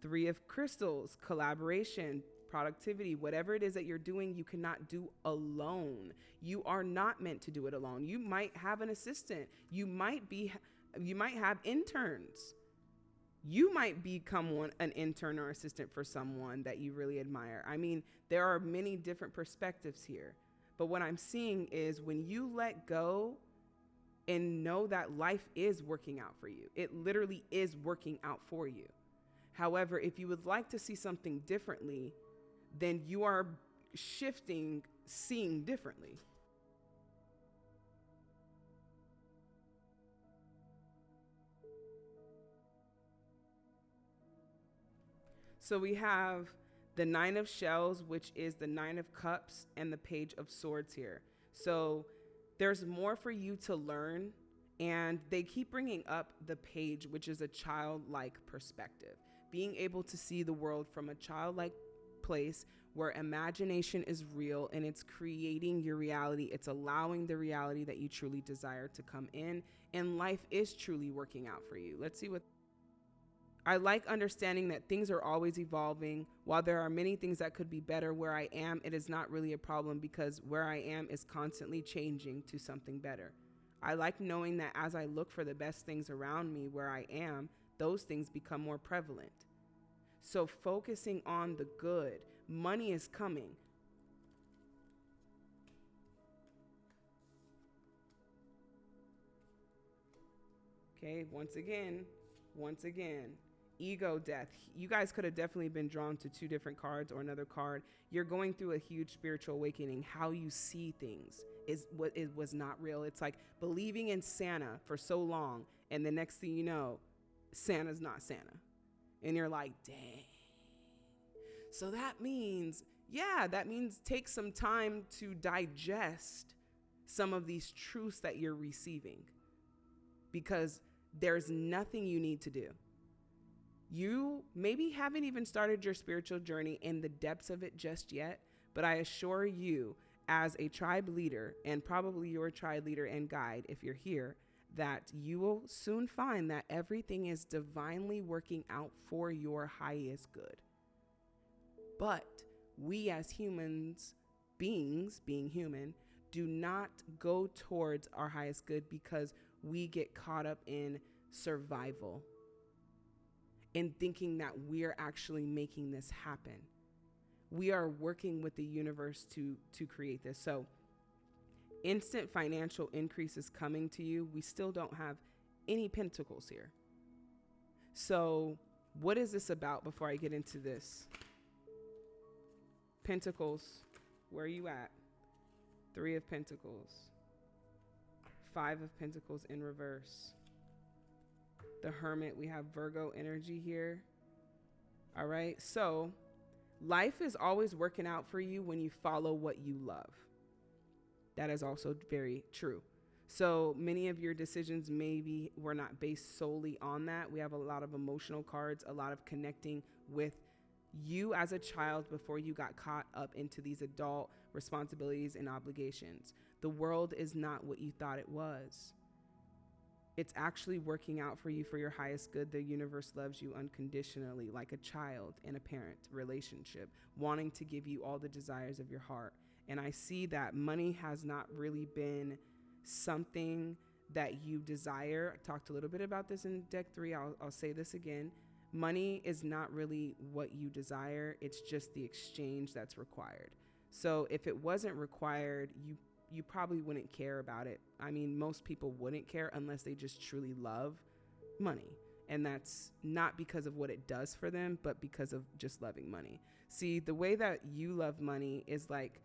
Three of crystals, collaboration, productivity, whatever it is that you're doing, you cannot do alone. You are not meant to do it alone. You might have an assistant. You might be you might have interns. You might become one an intern or assistant for someone that you really admire. I mean, there are many different perspectives here. But what I'm seeing is when you let go and know that life is working out for you. It literally is working out for you. However, if you would like to see something differently, then you are shifting seeing differently. So we have the Nine of Shells, which is the Nine of Cups, and the Page of Swords here. So there's more for you to learn. And they keep bringing up the page, which is a childlike perspective being able to see the world from a childlike place where imagination is real and it's creating your reality. It's allowing the reality that you truly desire to come in, and life is truly working out for you. Let's see what. I like understanding that things are always evolving. While there are many things that could be better where I am, it is not really a problem because where I am is constantly changing to something better. I like knowing that as I look for the best things around me where I am, those things become more prevalent. So, focusing on the good, money is coming. Okay, once again, once again, ego death. You guys could have definitely been drawn to two different cards or another card. You're going through a huge spiritual awakening. How you see things is what it was not real. It's like believing in Santa for so long, and the next thing you know, Santa's not Santa. And you're like, dang. So that means, yeah, that means take some time to digest some of these truths that you're receiving because there's nothing you need to do. You maybe haven't even started your spiritual journey in the depths of it just yet, but I assure you, as a tribe leader, and probably your tribe leader and guide, if you're here, that you will soon find that everything is divinely working out for your highest good. But we as humans, beings, being human, do not go towards our highest good because we get caught up in survival in thinking that we're actually making this happen. We are working with the universe to to create this. So instant financial increase is coming to you, we still don't have any pentacles here. So, what is this about before I get into this? Pentacles, where are you at? Three of Pentacles, Five of Pentacles in reverse. The Hermit, we have Virgo energy here. All right, so life is always working out for you when you follow what you love. That is also very true. So many of your decisions maybe were not based solely on that. We have a lot of emotional cards, a lot of connecting with you as a child before you got caught up into these adult responsibilities and obligations. The world is not what you thought it was. It's actually working out for you for your highest good. The universe loves you unconditionally, like a child and a parent relationship, wanting to give you all the desires of your heart. And I see that money has not really been something that you desire. I talked a little bit about this in deck three. I'll, I'll say this again. Money is not really what you desire, it's just the exchange that's required. So if it wasn't required, you you probably wouldn't care about it. I mean, most people wouldn't care unless they just truly love money. And that's not because of what it does for them, but because of just loving money. See, the way that you love money is like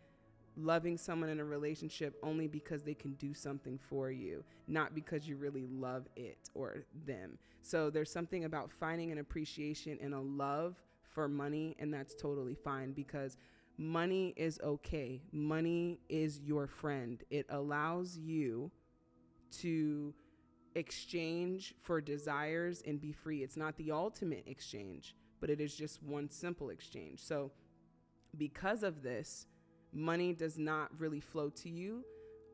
loving someone in a relationship only because they can do something for you, not because you really love it or them. So there's something about finding an appreciation and a love for money, and that's totally fine because money is okay. Money is your friend. It allows you to exchange for desires and be free. It's not the ultimate exchange, but it is just one simple exchange. So, because of this, money does not really flow to you,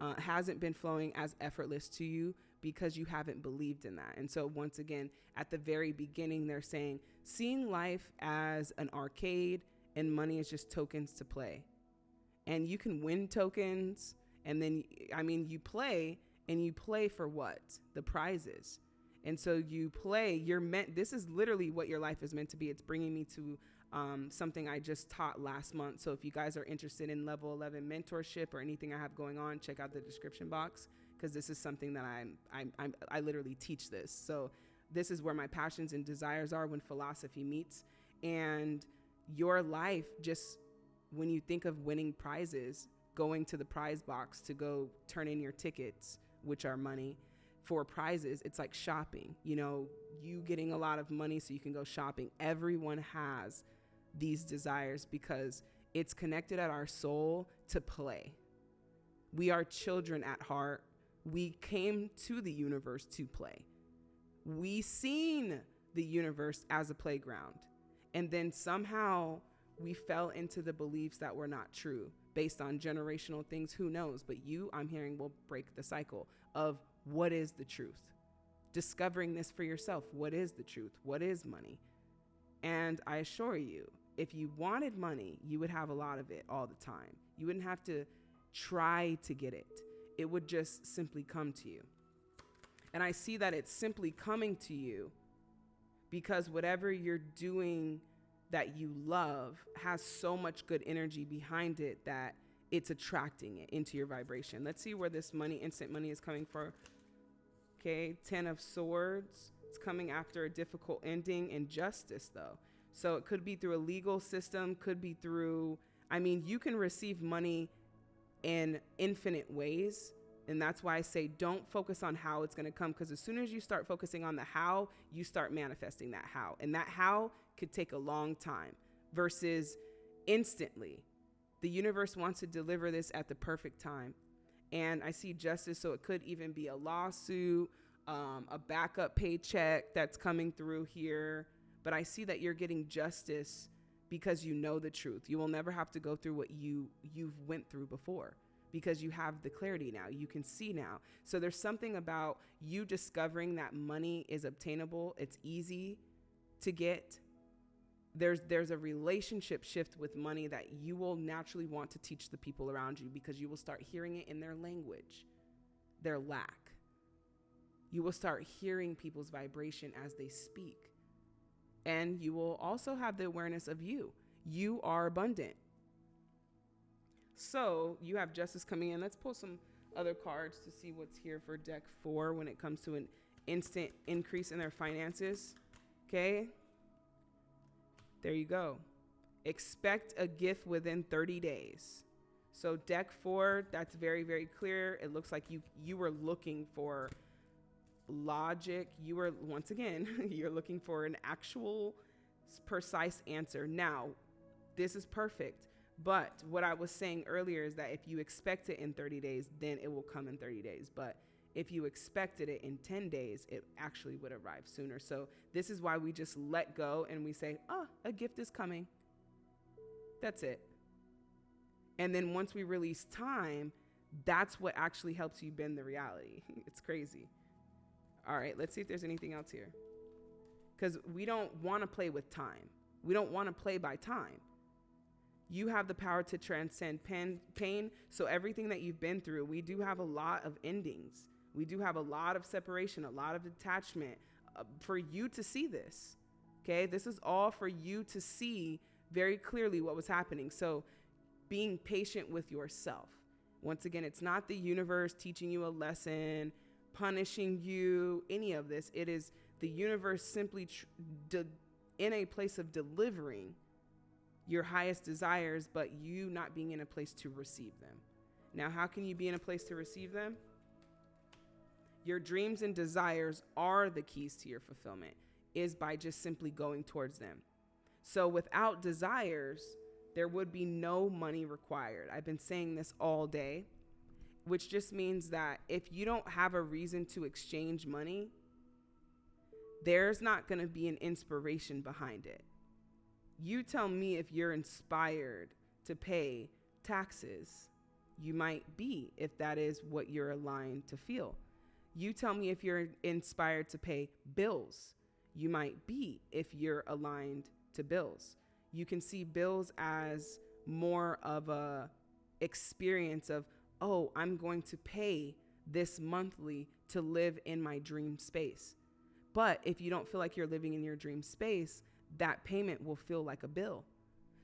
uh, hasn't been flowing as effortless to you because you haven't believed in that. And so, once again, at the very beginning, they're saying seeing life as an arcade and money is just tokens to play. And you can win tokens, and then, I mean, you play and you play for what? The prizes. And so you play, you're meant, this is literally what your life is meant to be. It's bringing me to um, something I just taught last month. So if you guys are interested in level 11 mentorship or anything I have going on, check out the description box because this is something that I'm, I'm, I'm, I literally teach this. So this is where my passions and desires are when philosophy meets. And your life, just when you think of winning prizes, going to the prize box to go turn in your tickets, which are money, for prizes, it's like shopping. You know, you getting a lot of money so you can go shopping. Everyone has these desires because it's connected at our soul to play. We are children at heart. We came to the universe to play. We seen the universe as a playground. And then somehow we fell into the beliefs that were not true based on generational things. Who knows? But you, I'm hearing, will break the cycle of what is the truth. Discovering this for yourself. What is the truth? What is money? And I assure you, if you wanted money, you would have a lot of it all the time. You wouldn't have to try to get it, it would just simply come to you. And I see that it's simply coming to you because whatever you're doing that you love has so much good energy behind it that it's attracting it into your vibration. Let's see where this money, instant money, is coming from. Okay, Ten of Swords. It's coming after a difficult ending and justice, though. So it could be through a legal system, could be through, I mean, you can receive money in infinite ways. And that's why I say don't focus on how it's going to come because as soon as you start focusing on the how, you start manifesting that how. And that how could take a long time versus instantly. The universe wants to deliver this at the perfect time. And I see justice, so it could even be a lawsuit, um, a backup paycheck that's coming through here. But I see that you're getting justice because you know the truth. You will never have to go through what you you've went through before because you have the clarity now. You can see now. So there's something about you discovering that money is obtainable. It's easy to get there's there's a relationship shift with money that you will naturally want to teach the people around you because you will start hearing it in their language their lack you will start hearing people's vibration as they speak and you will also have the awareness of you you are abundant so you have justice coming in let's pull some other cards to see what's here for deck four when it comes to an instant increase in their finances okay there you go. Expect a gift within 30 days. So deck four, that's very, very clear. It looks like you you were looking for logic. You are, once again, you're looking for an actual precise answer. Now, this is perfect. But what I was saying earlier is that if you expect it in 30 days, then it will come in 30 days. But if you expected it in 10 days, it actually would arrive sooner. So, this is why we just let go and we say, oh, a gift is coming. That's it. And then once we release time, that's what actually helps you bend the reality. it's crazy. All right, let's see if there's anything else here. Because we don't want to play with time, we don't want to play by time. You have the power to transcend pain, pain. So, everything that you've been through, we do have a lot of endings we do have a lot of separation, a lot of detachment uh, for you to see this. Okay, this is all for you to see very clearly what was happening. So, being patient with yourself. Once again, it's not the universe teaching you a lesson, punishing you, any of this. It is the universe simply tr- de- in a place of delivering your highest desires, but you not being in a place to receive them. Now, how can you be in a place to receive them? Your dreams and desires are the keys to your fulfillment, is by just simply going towards them. So, without desires, there would be no money required. I've been saying this all day, which just means that if you don't have a reason to exchange money, there's not going to be an inspiration behind it. You tell me if you're inspired to pay taxes. You might be if that is what you're aligned to feel. You tell me if you're inspired to pay bills. You might be if you're aligned to bills. You can see bills as more of a experience of, "Oh, I'm going to pay this monthly to live in my dream space." But if you don't feel like you're living in your dream space, that payment will feel like a bill.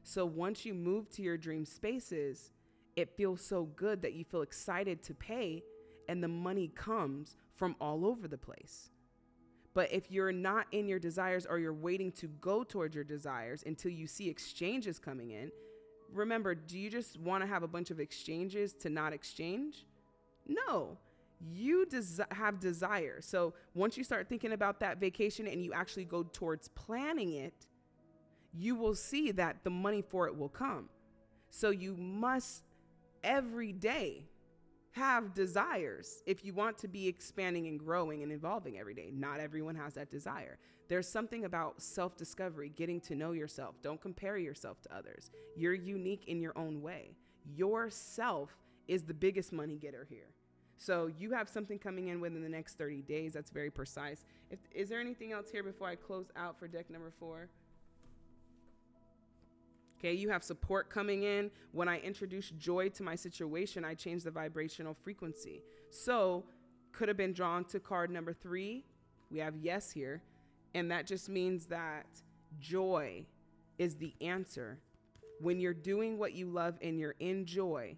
So once you move to your dream spaces, it feels so good that you feel excited to pay and the money comes from all over the place. But if you're not in your desires or you're waiting to go towards your desires until you see exchanges coming in, remember, do you just want to have a bunch of exchanges to not exchange? No you des- have desire. So once you start thinking about that vacation and you actually go towards planning it, you will see that the money for it will come. So you must every day have desires if you want to be expanding and growing and evolving every day. Not everyone has that desire. There's something about self discovery, getting to know yourself. Don't compare yourself to others. You're unique in your own way. Yourself is the biggest money getter here. So you have something coming in within the next 30 days. That's very precise. If, is there anything else here before I close out for deck number four? Okay, you have support coming in. When I introduce joy to my situation, I change the vibrational frequency. So, could have been drawn to card number three. We have yes here. And that just means that joy is the answer. When you're doing what you love and you're in joy,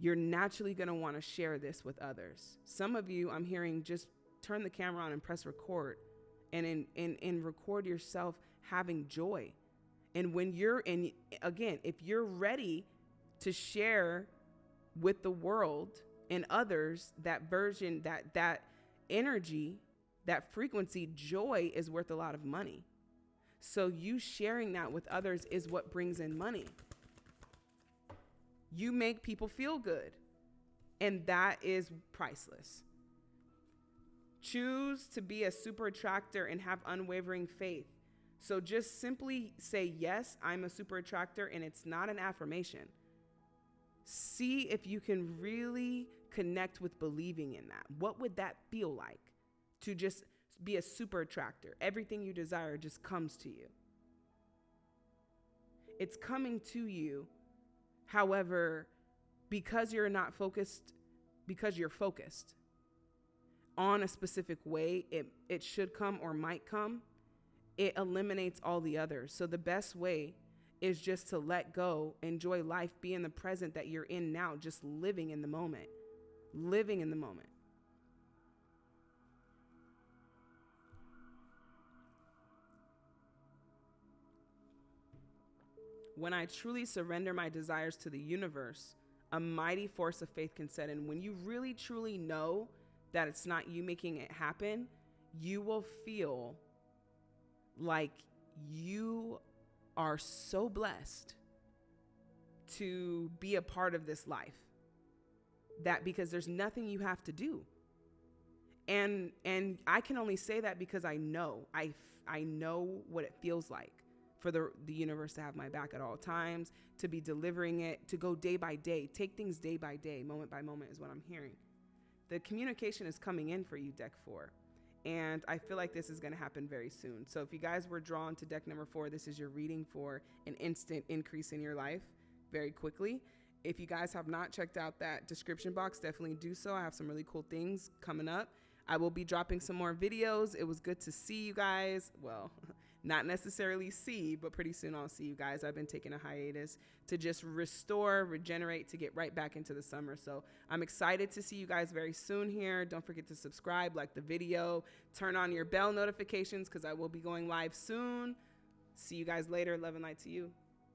you're naturally going to want to share this with others. Some of you, I'm hearing, just turn the camera on and press record and in, in, and record yourself having joy. And when you're in, again, if you're ready to share with the world and others that version, that, that energy, that frequency, joy is worth a lot of money. So you sharing that with others is what brings in money you make people feel good. And that is priceless. Choose to be a super attractor and have unwavering faith. So just simply say, Yes, I'm a super attractor, and it's not an affirmation. See if you can really connect with believing in that. What would that feel like to just be a super attractor? Everything you desire just comes to you. It's coming to you However, because you're not focused, because you're focused on a specific way, it, it should come or might come, it eliminates all the others. So the best way is just to let go, enjoy life, be in the present that you're in now, just living in the moment, living in the moment. When I truly surrender my desires to the universe, a mighty force of faith can set in. When you really truly know that it's not you making it happen, you will feel like you are so blessed to be a part of this life that because there's nothing you have to do and and i can only say that because i know i i know what it feels like for the, the universe to have my back at all times, to be delivering it, to go day by day, take things day by day, moment by moment is what I'm hearing. The communication is coming in for you, deck four. And I feel like this is going to happen very soon. So if you guys were drawn to deck number four, this is your reading for an instant increase in your life very quickly. If you guys have not checked out that description box, definitely do so. I have some really cool things coming up. I will be dropping some more videos. It was good to see you guys. Well, not necessarily see, but pretty soon I'll see you guys. I've been taking a hiatus to just restore, regenerate, to get right back into the summer. So I'm excited to see you guys very soon here. Don't forget to subscribe, like the video, turn on your bell notifications because I will be going live soon. See you guys later. Love and light to you.